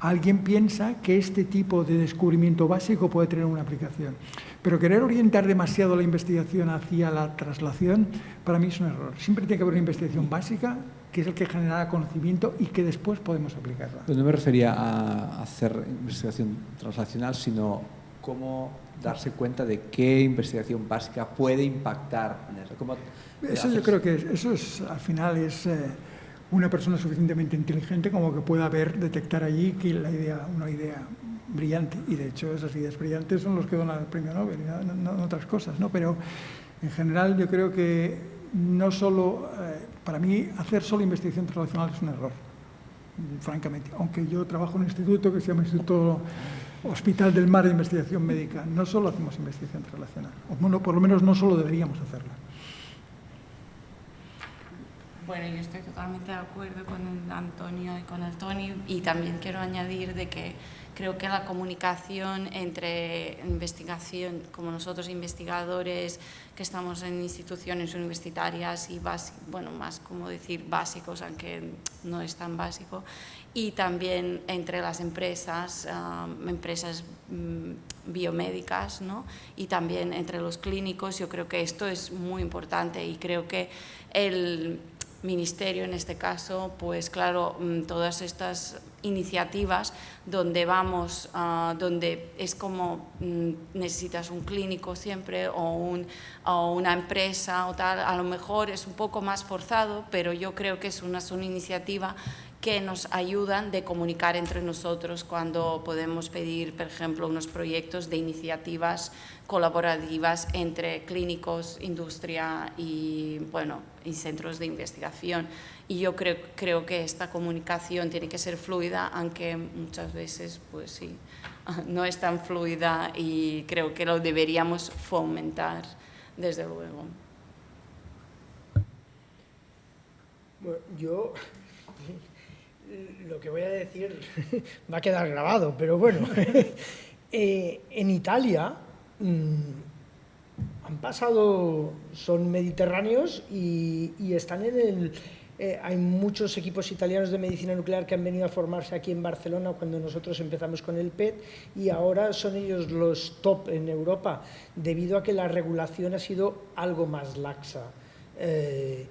alguien piensa que este tipo de descubrimiento básico puede tener una aplicación. Pero querer orientar demasiado la investigación hacia la traslación, para mí es un error. Siempre tiene que haber una investigación básica que es el que genera conocimiento y que después podemos aplicarla. no me refería a hacer investigación translacional, sino cómo darse cuenta de qué investigación básica puede impactar en eso. ¿Cómo eso yo creo que eso es, al final es eh, una persona suficientemente inteligente como que pueda ver, detectar allí que la idea, una idea brillante, y de hecho esas ideas brillantes son los que donan el premio Nobel, no, no otras cosas, ¿no? pero en general yo creo que no solo... Eh, para mí, hacer solo investigación translacional es un error, francamente. Aunque yo trabajo en un instituto que se llama Instituto Hospital del Mar de Investigación Médica, no solo hacemos investigación translacional, o bueno, por lo menos no solo deberíamos hacerla. bueno, yo estoy totalmente de acuerdo con Antonio y con el Tony y también quiero añadir de que creo que la comunicación entre investigación, como nosotros investigadores que estamos en instituciones universitarias y bueno, más como decir básicos, aunque no es tan básico, y también entre las empresas, empresas mm, biomédicas ¿no? y también entre los clínicos. Yo creo que esto es muy importante y creo que el ministerio en este caso, pues claro, mm, todas estas iniciativas donde vamos, ah, donde es como mm, necesitas un clínico siempre o, un, o, una empresa o tal, a lo mejor es un poco más forzado, pero yo creo que es una, es una iniciativa que nos ayudan de comunicar entre nosotros cuando podemos pedir, por ejemplo, unos proyectos de iniciativas colaborativas entre clínicos, industria y, bueno, y centros de investigación. Y yo creo, creo que esta comunicación tiene que ser fluida, aunque muchas veces, pues <laughs> no es tan fluida y creo que lo deberíamos fomentar, desde luego. Bueno, yo lo que voy a decir <laughs> va a quedar grabado, pero bueno, <laughs> eh, en Italia mm, han pasado, son mediterráneos y, están en el... Eh, hay muchos equipos italianos de medicina nuclear que han venido a formarse aquí en Barcelona cuando nosotros empezamos con el PET y ahora son ellos los top en Europa debido a que la regulación ha sido algo más laxa. Eh,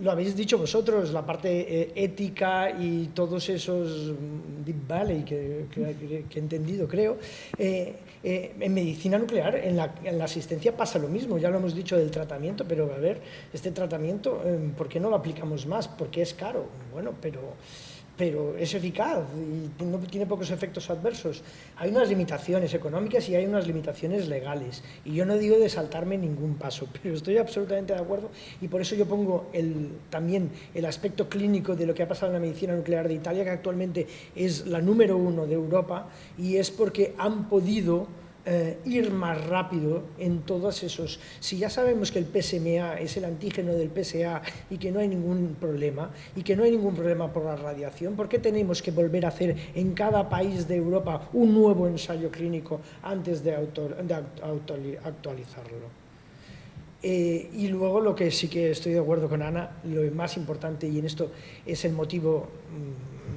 lo habéis dicho vosotros, la parte eh, ética y todos esos mm, deep valley que, he entendido, creo. Eh, eh, en medicina nuclear, en la, en la, asistencia pasa lo mismo, ya lo hemos dicho del tratamiento, pero a ver, este tratamiento, ¿por qué no lo aplicamos más? Porque es caro. Bueno, pero pero es eficaz y no tiene pocos efectos adversos. Hay unas limitaciones económicas y hay unas limitaciones legales. Y yo no digo de saltarme ningún paso, <laughs> pero estoy absolutamente de acuerdo y por eso yo pongo el, también el aspecto clínico de lo que ha pasado en la medicina nuclear de Italia, que actualmente es la número uno de Europa, y es porque han podido eh, ir más rápido en todos esos... Si ya sabemos que el PSMA es el antígeno del PSA y que no hay ningún problema, y que no hay ningún problema por la radiación, ¿por qué tenemos que volver a hacer en cada país de Europa un nuevo ensayo clínico antes de, actualizarlo? Eh, y luego lo que sí que estoy de acuerdo con Ana, lo más importante, y en esto es el motivo...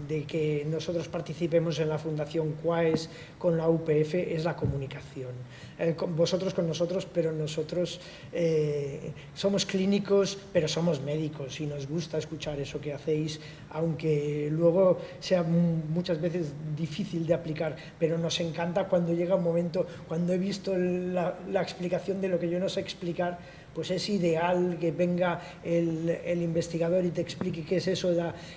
De que nosotros participemos en la Fundación CUAES con la UPF es la comunicación. Eh, vosotros con nosotros, pero nosotros eh, somos clínicos, pero somos médicos y nos gusta escuchar eso que hacéis, aunque luego sea muchas veces difícil de aplicar, pero nos encanta cuando llega un momento, cuando he visto la, la explicación de lo que yo no sé explicar, pues es ideal que venga el, investigador y te explique qué es eso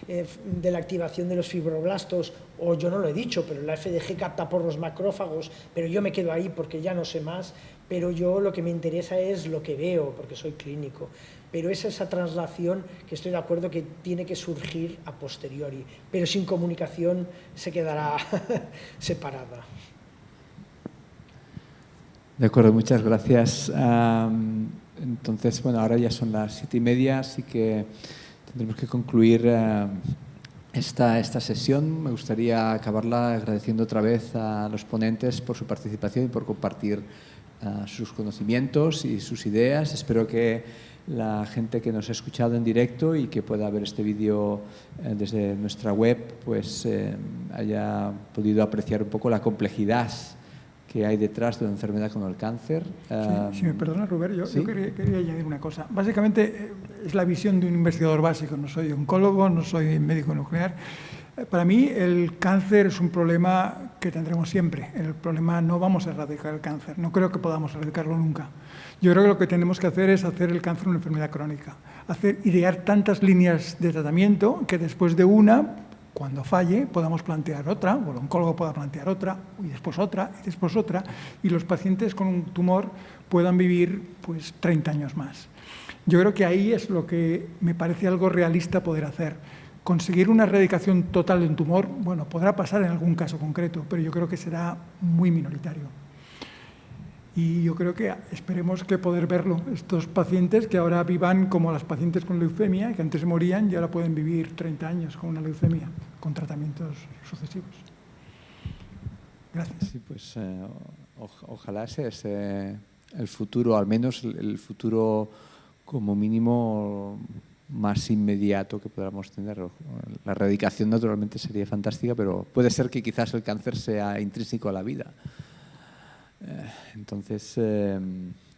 eh, de la, activación de los fibroblastos, o yo no lo he dicho, pero la FDG capta por los macrófagos, pero yo me quedo ahí porque ya no sé más, pero yo lo que me interesa es lo que veo, porque soy clínico. Pero es esa traslación que estoy de acuerdo que tiene que surgir a posteriori, pero sin comunicación se quedará <laughs> separada. De acuerdo, muchas gracias. Entonces, bueno, ahora ya son las siete y media, así que tendremos que concluir eh, esta, esta sesión. Me gustaría acabarla agradeciendo otra vez a los ponentes por su participación y por compartir eh, sus conocimientos y sus ideas. Espero que la gente que nos ha escuchado en directo y que pueda ver este vídeo eh, desde nuestra web, pues haya podido apreciar un poco la complejidad que hay detrás de una enfermedad como el cáncer. si me perdona, Rubén, yo, quería, añadir una cosa. Básicamente eh, es la visión de un investigador básico. No soy oncólogo, no soy médico nuclear. Eh, para mí el cáncer es un problema que tendremos siempre. El problema no vamos a erradicar el cáncer. No creo que podamos erradicarlo nunca. Yo creo que lo que tenemos que hacer es hacer el cáncer una enfermedad crónica. Hacer, idear tantas líneas de tratamiento que después de una cuando falle podamos plantear otra, o el oncólogo pueda plantear otra, y después otra, y después otra, y los pacientes con un tumor puedan vivir pues 30 años más. Yo creo que ahí es lo que me parece algo realista poder hacer. Conseguir una erradicación total de un tumor, bueno, podrá pasar en algún caso concreto, pero yo creo que será muy minoritario. Y yo creo que esperemos que poder verlo, estos pacientes que ahora vivan como las pacientes con leucemia, que antes morían y ahora pueden vivir 30 años con una leucemia, con tratamientos sucesivos. Gracias. Sí, pues eh, o- ojalá ese es eh, el futuro, al menos el- el futuro como mínimo más inmediato que podamos tener. La erradicación naturalmente sería fantástica, pero puede ser que quizás el cáncer sea intrínseco a la vida. Eh, Entonces, eh,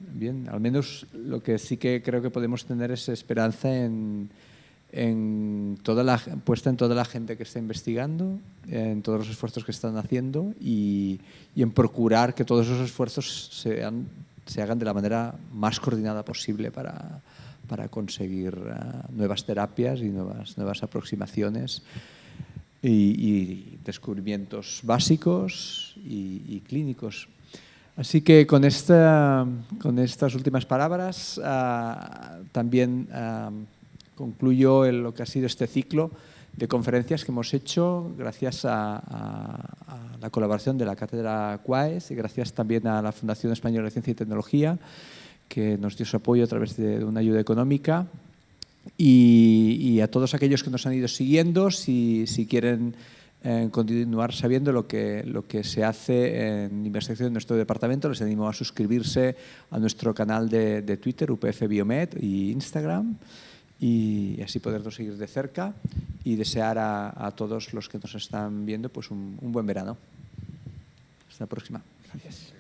bien, al menos lo que sí que creo que podemos tener es esperanza en, en toda la, puesta en toda la gente que está investigando, en todos los esfuerzos que están haciendo y, y en procurar que todos esos esfuerzos sean, se hagan de la manera más coordinada posible para, para conseguir ah, nuevas terapias y nuevas, nuevas aproximaciones y, y descubrimientos básicos y, y clínicos. Así que con, esta, con estas últimas palabras ah, también ah, concluyo el- lo que ha sido este ciclo de conferencias que hemos hecho gracias a, la colaboración de la Cátedra CUAES y gracias también a la Fundación Española de Ciencia y Tecnología que nos dio su apoyo a través de una ayuda económica. Y, a todos aquellos que nos han ido siguiendo, si, quieren eh, continuar sabiendo lo que, lo que se hace en investigación en nuestro departamento, les animo a suscribirse a nuestro canal de, de Twitter, UPF Biomed y Instagram, y así podernos seguir de cerca y desear a, todos los que nos están viendo pues un, un buen verano. Hasta la próxima. Gracias.